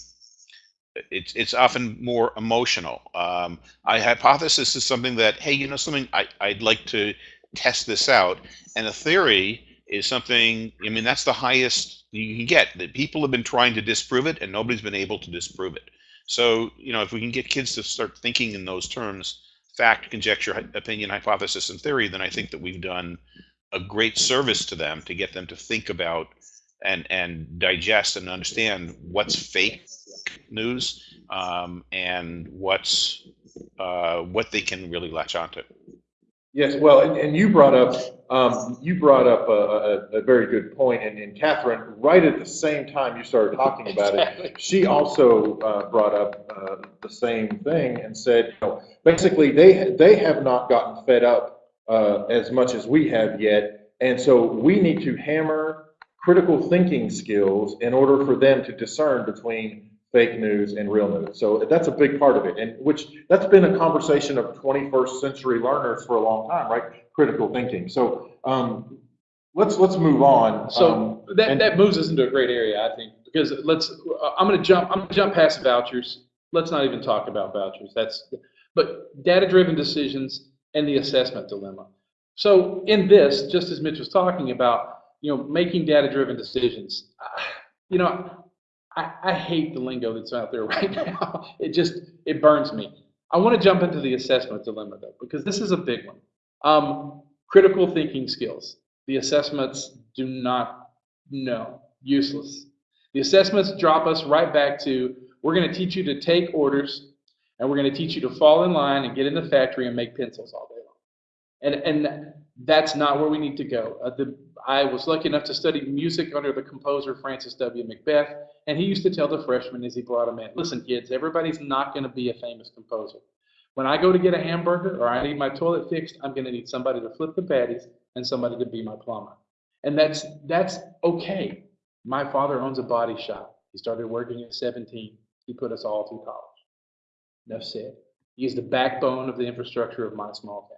it's it's often more emotional. Um, a hypothesis is something that hey, you know something I I'd like to test this out, and a theory is something. I mean that's the highest you can get. That people have been trying to disprove it, and nobody's been able to disprove it. So you know if we can get kids to start thinking in those terms, fact, conjecture, opinion, hypothesis, and theory, then I think that we've done a great service to them to get them to think about and and digest and understand what's fake news um, and what's uh, what they can really latch onto. Yes, well, and, and you brought up, um, you brought up a, a, a very good point, and, and Catherine, right at the same time you started talking about it, she also uh, brought up uh, the same thing and said, you know, basically, they, they have not gotten fed up uh, as much as we have yet, and so we need to hammer critical thinking skills in order for them to discern between fake news and real news. So that's a big part of it, and which, that's been a conversation of 21st century learners for a long time, right? Critical thinking. So um, let's, let's move on. Um, So that, and- that moves us into a great area, I think, because let's, uh, I'm gonna jump, I'm gonna jump past vouchers. Let's not even talk about vouchers. That's, But data-driven decisions and the assessment dilemma. So in this, just as Mitch was talking about, you know, making data-driven decisions, you know, I, I hate the lingo that's out there right now. It just, it burns me. I want to jump into the assessment dilemma though, because this is a big one. Um, critical thinking skills. The assessments do not know, useless. The assessments drop us right back to, we're going to teach you to take orders and we're going to teach you to fall in line and get in the factory and make pencils all day long. And, and that's not where we need to go. Uh, the, I was lucky enough to study music under the composer Francis W. McBeth, and he used to tell the freshmen as he brought them in, listen kids, everybody's not going to be a famous composer. When I go to get a hamburger or I need my toilet fixed, I'm going to need somebody to flip the patties and somebody to be my plumber. And that's, that's okay. My father owns a body shop. He started working at 17. He put us all through college. Enough said. He's the backbone of the infrastructure of my small town.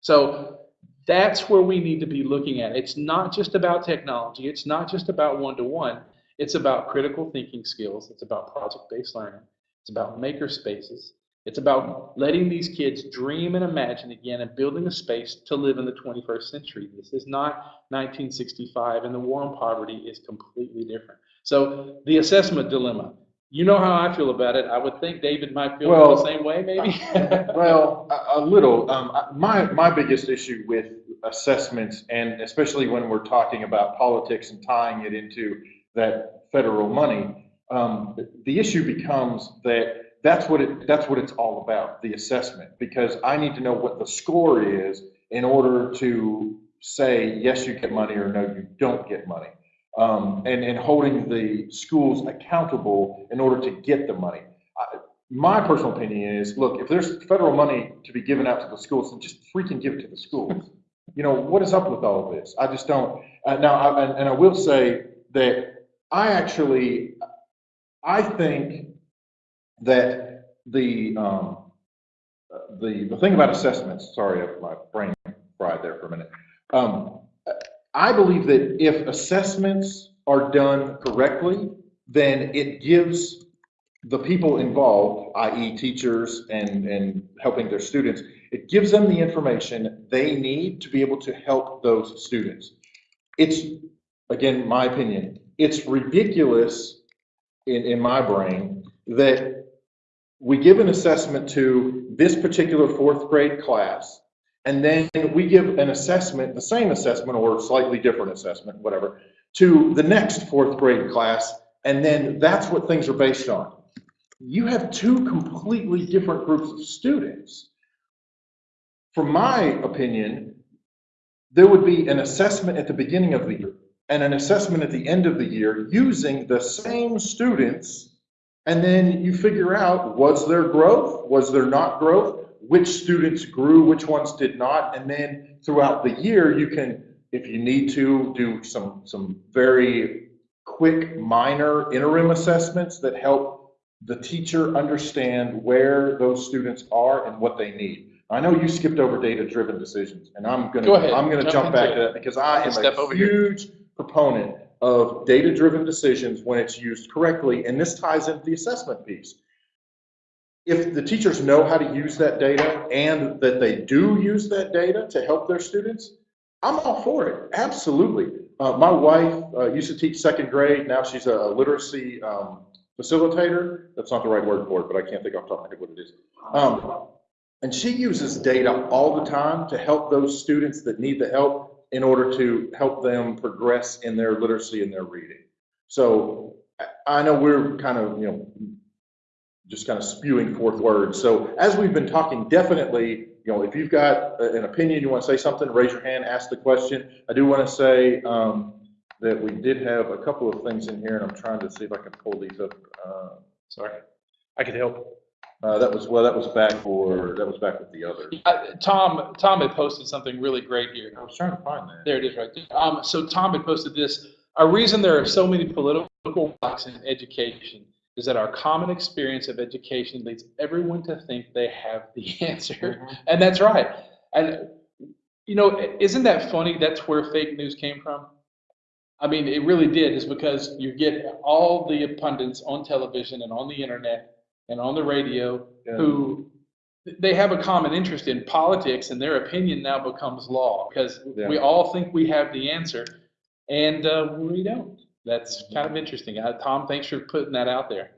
So that's where we need to be looking at. It's not just about technology. It's not just about one-to-one. It's about critical thinking skills. It's about project-based learning. It's about maker spaces. It's about letting these kids dream and imagine again and building a space to live in the 21st century. This is not 1965 and the war on poverty is completely different. So the assessment dilemma. You know how I feel about it. I would think David might feel Well, the same way, maybe. Well, a, a little. Um, my, my biggest issue with assessments, and especially when we're talking about politics and tying it into that federal money, um, the- the issue becomes that that's what it, that's what it's all about, the assessment. Because I need to know what the score is in order to say, yes, you get money, or no, you don't get money. Um, and, and holding the schools accountable in order to get the money. I- My personal opinion is, look, if there's federal money to be given out to the schools, then just freaking give it to the schools. You know, what is up with all of this? I just don't, uh, now, I- and, and I will say that I actually, I think that the, um, the, the thing about assessments, sorry, my brain fried there for a minute. Um, I believe that if assessments are done correctly, then it gives the people involved, i.e. teachers and, and helping their students, it gives them the information they need to be able to help those students. It's, again, my opinion, it's ridiculous in, in my brain that we give an assessment to this particular fourth grade class, and then we give an assessment, the same assessment or slightly different assessment, whatever, to the next fourth grade class, and then that's what things are based on. You have two completely different groups of students. From my opinion, there would be an assessment at the beginning of the year and an assessment at the end of the year using the same students. And then you figure out, was there growth? Was there not growth? Which students grew, which ones did not? And then throughout the year, you can, if you need to, do some, some very quick minor interim assessments that help the teacher understand where those students are and what they need. I know you skipped over data-driven decisions, and I'm gonna, Go. I'm gonna Jump jump back to that because I am Step a over here. huge proponent of data-driven decisions when it's used correctly, and this ties into the assessment piece. If the teachers know how to use that data and that they do use that data to help their students, I'm all for it, absolutely. Uh, my wife, uh, used to teach second grade, now she's a literacy, um, facilitator. That's not the right word for it, but I can't think off the top of my head what it is. Um, and she uses data all the time to help those students that need the help in order to help them progress in their literacy and their reading. So I- I know we're kind of, you know, just kind of spewing forth words. So as we've been talking, definitely, you know, if you've got an opinion, you want to say something, raise your hand, ask the question. I do want to say um, that we did have a couple of things in here, and I'm trying to see if I can pull these up. Uh, Sorry. I could help. uh, That was, well, that was back for, that was back with the other. Uh, Tom, Tom had posted something really great here. I was trying to find that. There it is right there. Um, so Tom had posted this. A reason there are so many political blocks in education is that our common experience of education leads everyone to think they have the answer. And that's right. And, you know, isn't that funny? That's where fake news came from. I mean, it really did, is because you get all the pundits on television and on the internet and on the radio Yeah. who they have a common interest in politics and their opinion now becomes law because Yeah. we all think we have the answer and uh, we don't. That's kind of interesting. Uh, Tom, thanks for putting that out there.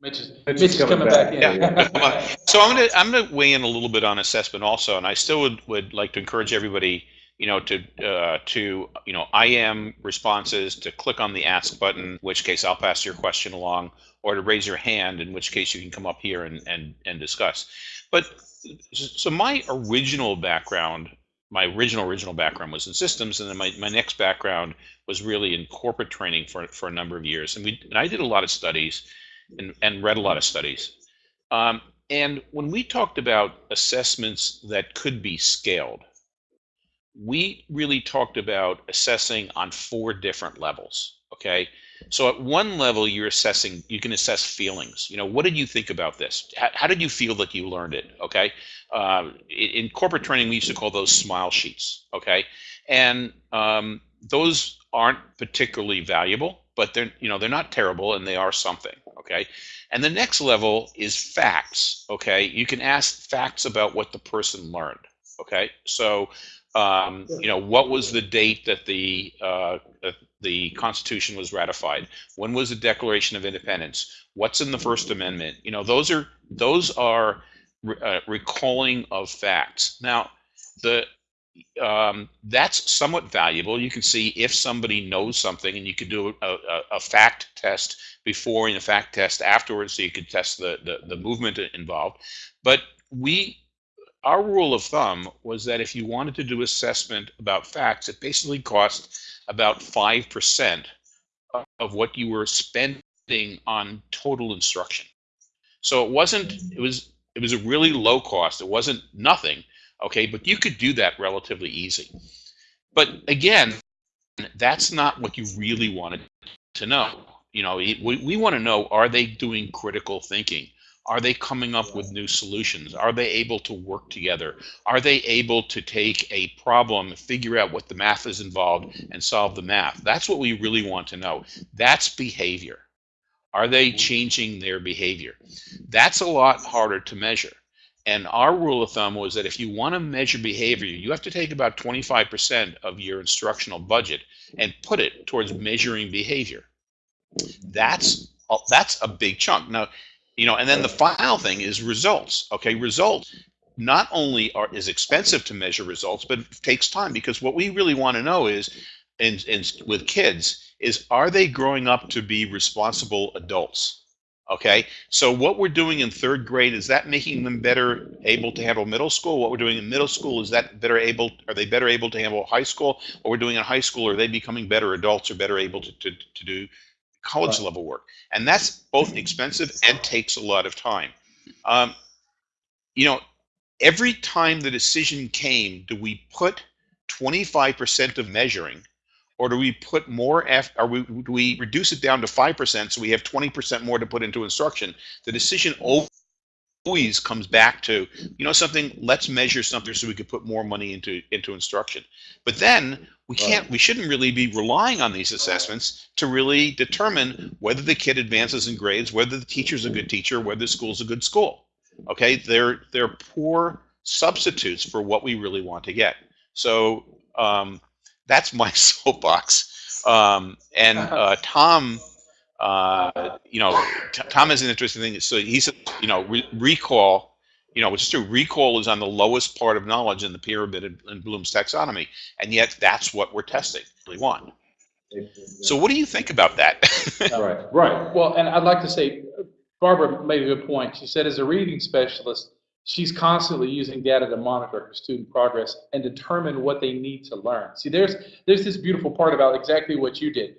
Mitch is, Mitch Mitch is is coming coming back back. in. Yeah. Come. So I'm gonna I'm gonna weigh in a little bit on assessment also, and I still would, would like to encourage everybody, you know, to uh, to you know IM responses to click on the ask button, in which case I'll pass your question along, or to raise your hand, in which case you can come up here and and and discuss. But so my original background, my original original background was in systems, and then my, my next background was really in corporate training for for a number of years, and we and I did a lot of studies, and and read a lot of studies. Um, and when we talked about assessments that could be scaled, we really talked about assessing on four different levels. Okay. So at one level, you're assessing, you can assess feelings. You know, what did you think about this? How, how did you feel that you learned it? Okay. Uh, in, corporate training, we used to call those smile sheets. Okay. And um, those aren't particularly valuable, but they're, you know, they're not terrible and they are something. Okay. And the next level is facts. Okay. You can ask facts about what the person learned. Okay. So, um, you know, what was the date that the uh, the Constitution was ratified? When was the Declaration of Independence? What's in the First Amendment? You know, those are those are re- uh, recalling of facts. Now, the um, that's somewhat valuable. You can see if somebody knows something, and you can do a, a, a fact test before and a fact test afterwards, so you can test the, the the movement involved. But we our rule of thumb was that if you wanted to do assessment about facts, it basically cost about 5% of what you were spending on total instruction. So it wasn't, it was, it was a really low cost. It wasn't nothing. Okay. But you could do that relatively easy. But again, that's not what you really wanted to know. You know, we, we want to know, are they doing critical thinking? Are they coming up with new solutions? Are they able to work together? Are they able to take a problem, figure out what the math is involved, and solve the math? That's what we really want to know. That's behavior. Are they mm-hmm. changing their behavior? That's a lot harder to measure. And our rule of thumb was that if you want to measure behavior, you have to take about 25% of your instructional budget and put it towards measuring behavior. That's that's a big chunk. Now, you know and then the final thing is results okay? Results not only are is expensive to measure results but it takes time because what we really want to know is in, in with kids is are they growing up to be responsible adults okay? So what we're doing in third grade is that making them better able to handle middle school? What we're doing in middle school is that better able are they better able to handle high school? What we're doing in high school are they becoming better adults or better able to, to, to do college level work. And that's both expensive and takes a lot of time. Um, you know every time the decision came do we put 25% of measuring or do we put more F, or we, do we reduce it down to 5% so we have 20% more to put into instruction? The decision always comes back to you know something? Let's measure something so we could put more money into into instruction. But then we can't we shouldn't really be relying on these assessments to really determine whether the kid advances in grades whether the teacher's a good teacher whether the school's a good school. Okay they're they're poor substitutes for what we really want to get. So um, that's my soapbox. Um, and uh, tom uh, you know, Tom has an interesting thing. So he said, you know, re- recall, you know, it's true. Recall is on the lowest part of knowledge in the pyramid in, in Bloom's taxonomy, and yet that's what we're testing. We want. So, what do you think about that? Right, right. Well, and I'd like to say, Barbara made a good point. She said, as a reading specialist, she's constantly using data to monitor her student progress and determine what they need to learn. See, there's there's this beautiful part about exactly what you did.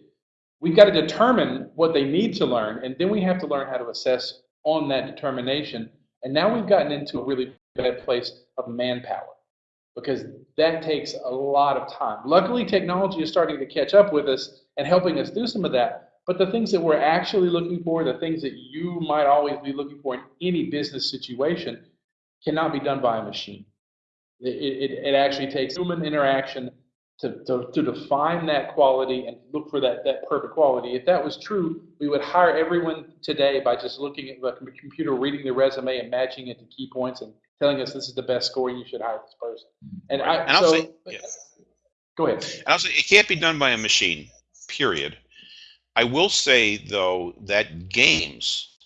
We've got to determine what they need to learn, and then we have to learn how to assess on that determination. And now we've gotten into a really bad place of manpower because that takes a lot of time. Luckily, technology is starting to catch up with us and helping us do some of that. But the things that we're actually looking for, the things that you might always be looking for in any business situation, cannot be done by a machine. It, it, it actually takes human interaction to, to, to define that quality and look for that, that perfect quality. If that was true, we would hire everyone today by just looking at the computer, reading the resume and matching it to key points and telling us this is the best score, you should hire this person. And I, And I'll so, say- yeah. go ahead. And also, it can't be done by a machine, period. I will say, though, that games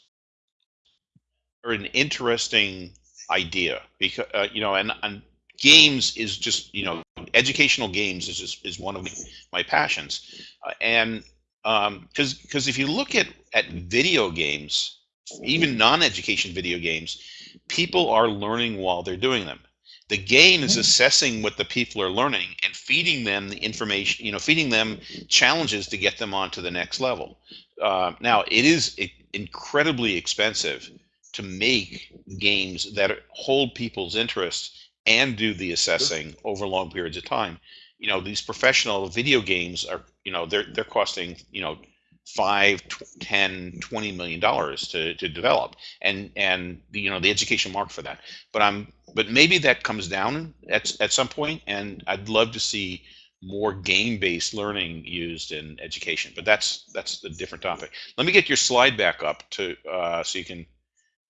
are an interesting idea because, uh, you know, and, and games is just, you know, educational games is just, is one of my passions. Uh, and because because if you look at, at video games, even non-education video games, people are learning while they're doing them. The game is assessing what the people are learning and feeding them the information you know feeding them challenges to get them onto the next level. Uh, now it is incredibly expensive to make games that hold people's interest and do the assessing over long periods of time. You know these professional video games are you know they're they're costing you know five tw- 10 20 million dollars to, to develop. And and the, you know the education market for that. But i'm but maybe that comes down at, at some point and i'd love to see more game-based learning used in education. But that's that's a different topic. Let me get your slide back up to uh, so you can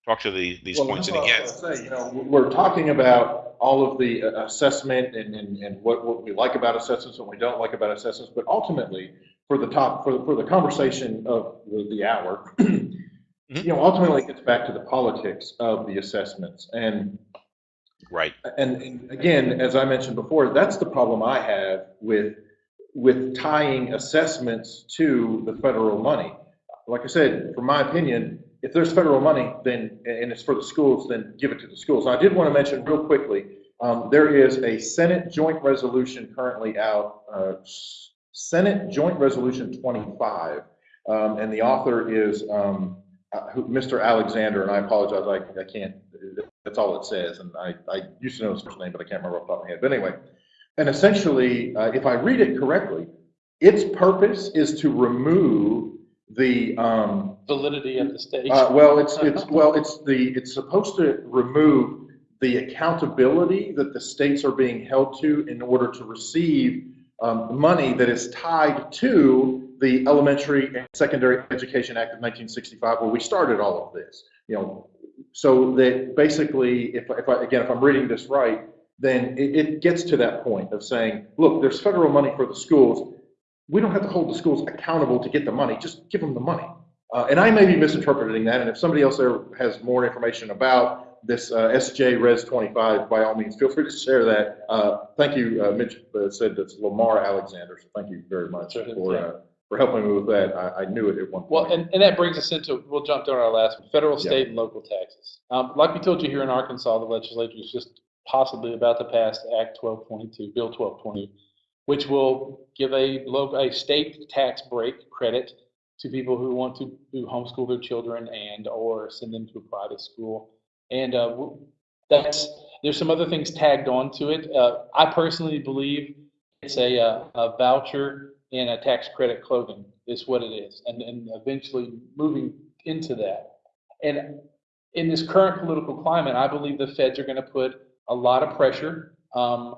talk to the, these Well, points and again. say, you know, we're talking about all of the uh, assessment and, and, and what, what we like about assessments and what we don't like about assessments, but ultimately, for the top, for, the- for the conversation of the, the hour, you know, ultimately it gets back to the politics of the assessments. And right and, and again, as I mentioned before, that's the problem I have with, with tying assessments to the federal money. Like I said, from my opinion, if there's federal money, then, and it's for the schools, then give it to the schools. I did want to mention real quickly, um, there is a Senate joint resolution currently out, uh, Senate Joint Resolution 25, um, and the author is, um, uh, Mr. Alexander, and I apologize, I, I can't, that's all it says, and I, I used to know his first name, but I can't remember off the top of my head. But anyway, and essentially, uh, if I read it correctly, its purpose is to remove the, um, Validity of the state. uh, well, it's, it's, well, it's the, it's supposed to remove the accountability that the states are being held to in order to receive, um, money that is tied to the Elementary and Secondary Education Act of nineteen sixty-five, where we started all of this. You know, so that basically, if, if I, again, if I'm reading this right, then it, it gets to that point of saying, look, there's federal money for the schools. We don't have to hold the schools accountable to get the money, just give them the money. Uh, and I may be misinterpreting that, and if somebody else there has more information about this uh, SJ Res 25, by all means, feel free to share that. Uh, Thank you, uh, Mitch uh, said that's Lamar Alexander, so thank you very much Sure, for, uh, for helping me with that. I, I knew it at one point. Well, and, and that brings us into, we'll jump to our last, one, federal, Yeah. state, and local taxes. Um, like we told you here in Arkansas, the legislature is just possibly about to pass Act twelve twenty-two, Bill twelve twenty, which will give a local, a state tax break credit to people who want to, who homeschool their children and, or send them to a private school. And, uh, that's, there's some other things tagged on to it. Uh, I personally believe it's a, uh, a voucher and a tax credit clothing is what it is, and, and eventually moving into that. And in this current political climate, I believe the feds are gonna put a lot of pressure. Um,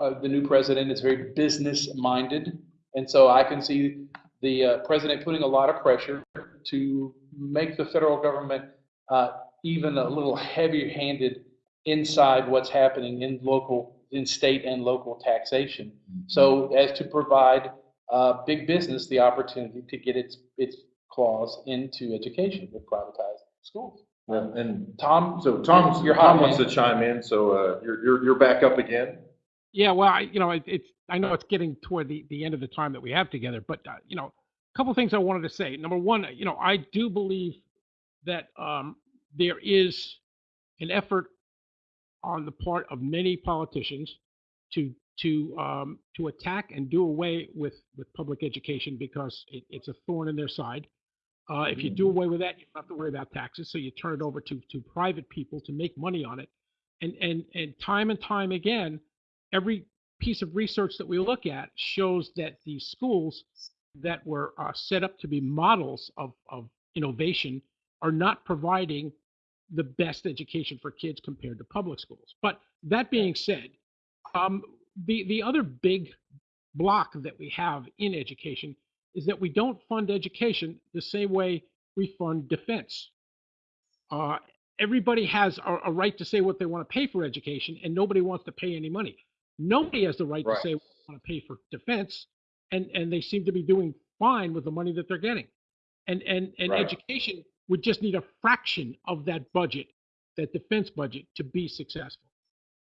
uh, the new president is very business-minded, and so I can see the, uh, president putting a lot of pressure to make the federal government, uh, even a little heavier-handed inside what's happening in local, in state and local taxation. So as to provide uh, big business the opportunity to get its, its claws into education with privatized schools. And- And Tom, so You're Tom wants to chime in, so uh, you're, you're, you're back up again. Yeah, well, I, you know, it, it's, I know it's getting toward the, the end of the time that we have together, but, uh, you know, a couple things I wanted to say. Number one, you know, I do believe that, um, there is an effort on the part of many politicians to, to, um, to attack and do away with, with public education because it, it's a thorn in their side. Uh, if you do away with that, you don't have to worry about taxes, so you turn it over to, to private people to make money on it. And, and, and time and time again, every piece of research that we look at shows that the schools that were uh, set up to be models of, of innovation are not providing the best education for kids compared to public schools. But that being said, um, the the other big block that we have in education is that we don't fund education the same way we fund defense. Uh, everybody has a, a right to say what they want to pay for education, and nobody wants to pay any money. Nobody has the right, Right. to say we want to pay for defense, and and they seem to be doing fine with the money that they're getting. And and and Right. education would just need a fraction of that budget, that defense budget, to be successful.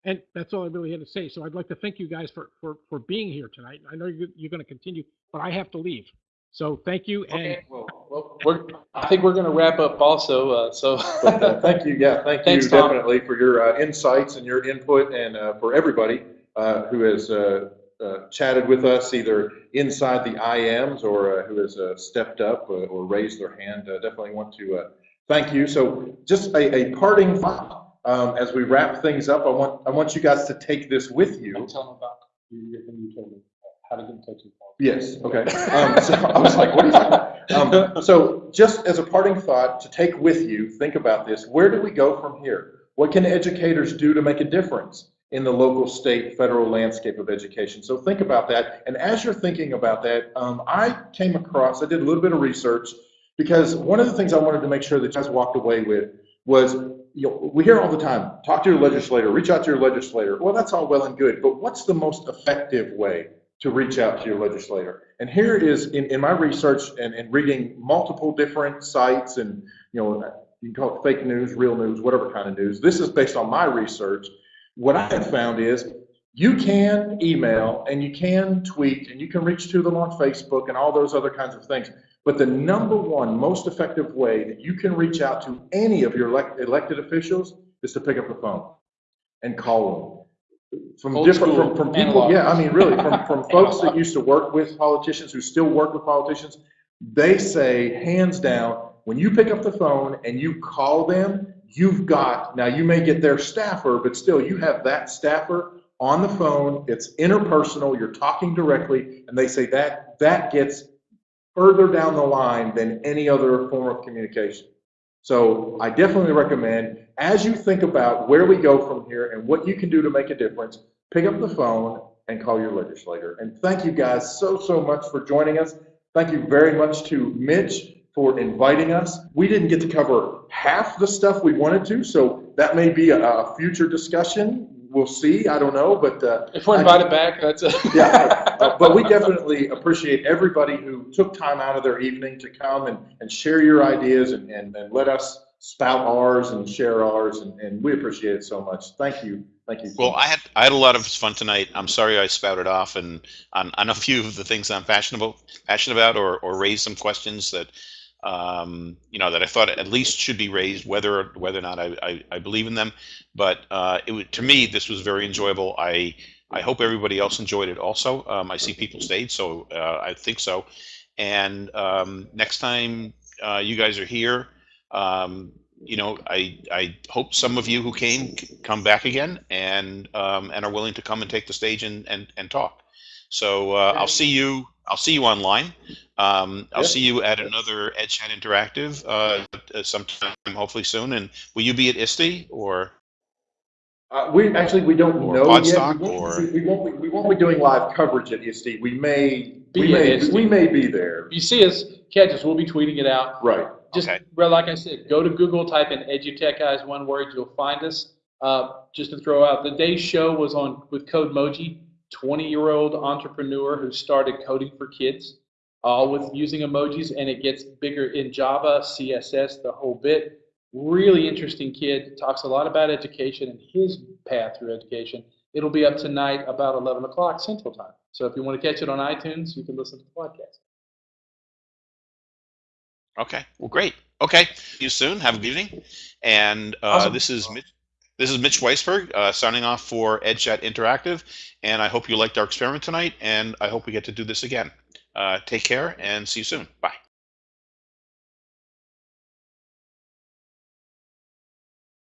And that's all I really had to say. So I'd like to thank you guys for for for being here tonight. I know you're you're going to continue, but I have to leave. So thank you. And Okay, well, well, we're, I think we're gonna wrap up also, uh, so. But, uh, thank you, yeah, thank you Tom. definitely for your uh, insights and your input and uh, for everybody uh, who has uh, uh, chatted with us either inside the IMs or uh, who has uh, stepped up or raised their hand. Uh, Definitely want to uh, thank you. So just a, a parting thought, um, as we wrap things up, I want, I want you guys to take this with you. Tell them about thing you told me, how to get in touch with. Yes, okay. Um, so I was like, what you talking about? Um, so just as a parting thought to take with you, think about this. Where do we go from here? What can educators do to make a difference in the local, state, federal landscape of education? So think about that. And as you're thinking about that, um, I came across, I did a little bit of research because one of the things I wanted to make sure that you guys walked away with was, you know, we hear all the time, talk to your legislator, reach out to your legislator. Well, that's all well and good, but what's the most effective way to reach out to your legislator. And here is in, in my research and, and reading multiple different sites and, you know, you can call it fake news, real news, whatever kind of news. This is based on my research. What I have found is you can email and you can tweet and you can reach to them on Facebook and all those other kinds of things. But the number one most effective way that you can reach out to any of your elect, elected officials is to pick up the phone and call them from Old different, from, from people, analog. yeah, I mean, really, from, from folks that used to work with politicians, who still work with politicians, they say, hands down, when you pick up the phone and you call them, you've got, now you may get their staffer, but still, you have that staffer on the phone, it's interpersonal, you're talking directly, and they say that, that gets further down the line than any other form of communication. So I definitely recommend, as you think about where we go from here and what you can do to make a difference, pick up the phone and call your legislator. And thank you guys so, so much for joining us. Thank you very much to Mitch for inviting us. We didn't get to cover half the stuff we wanted to, so that may be a, a future discussion. We'll see, I don't know, but, uh, If we're invited back, that's a. yeah, uh, but we definitely appreciate everybody who took time out of their evening to come and, and share your ideas and, and, and let us spout ours and share ours, and, and we appreciate it so much. Thank you, thank you. Well, I had I had a lot of fun tonight. I'm sorry I spouted off and on, on a few of the things I'm passionate about, passionate about, or or raised some questions that um, you know that I thought at least should be raised, whether whether or not I, I, I believe in them. But uh, it to me, this was very enjoyable. I I hope everybody else enjoyed it also. Um, I see people stayed, so uh, I think so. And um, next time uh, you guys are here, um, you know, I I hope some of you who came come back again and um, and are willing to come and take the stage and and, and talk. So uh, I'll see you. I'll see you online. Um, I'll Yeah. see you at another EdChat Interactive uh, uh, sometime, hopefully soon. And will you be at ISTE or? Uh, we, actually, we don't Or know yet. Podstock, We won't- or- We we won't, be- we won't be doing live coverage at ISTE. We may, we Be at may, ISTE. we may be there. If you see us, catch us, we'll be tweeting it out. Right. Just, Okay. well, like I said, go to Google, type in EduTech Guys, one word, you'll find us. Uh, just to throw out, the day's show was on with Codemoji, 20-year-old entrepreneur who started coding for kids, all with using emojis, and it gets bigger in Java, CSS, the whole bit. Really interesting kid, talks a lot about education and his path through education. It'll be up tonight about 11 o'clock Central Time. So if you want to catch it on iTunes, you can listen to the podcast. Okay. Well, great. Okay. See you soon. Have a good evening. And uh, Awesome. this is Mitch, this is Mitch Weisburgh uh, signing off for EdChat Interactive. And I hope you liked our experiment tonight. And I hope we get to do this again. Uh, take care and see you soon. Bye.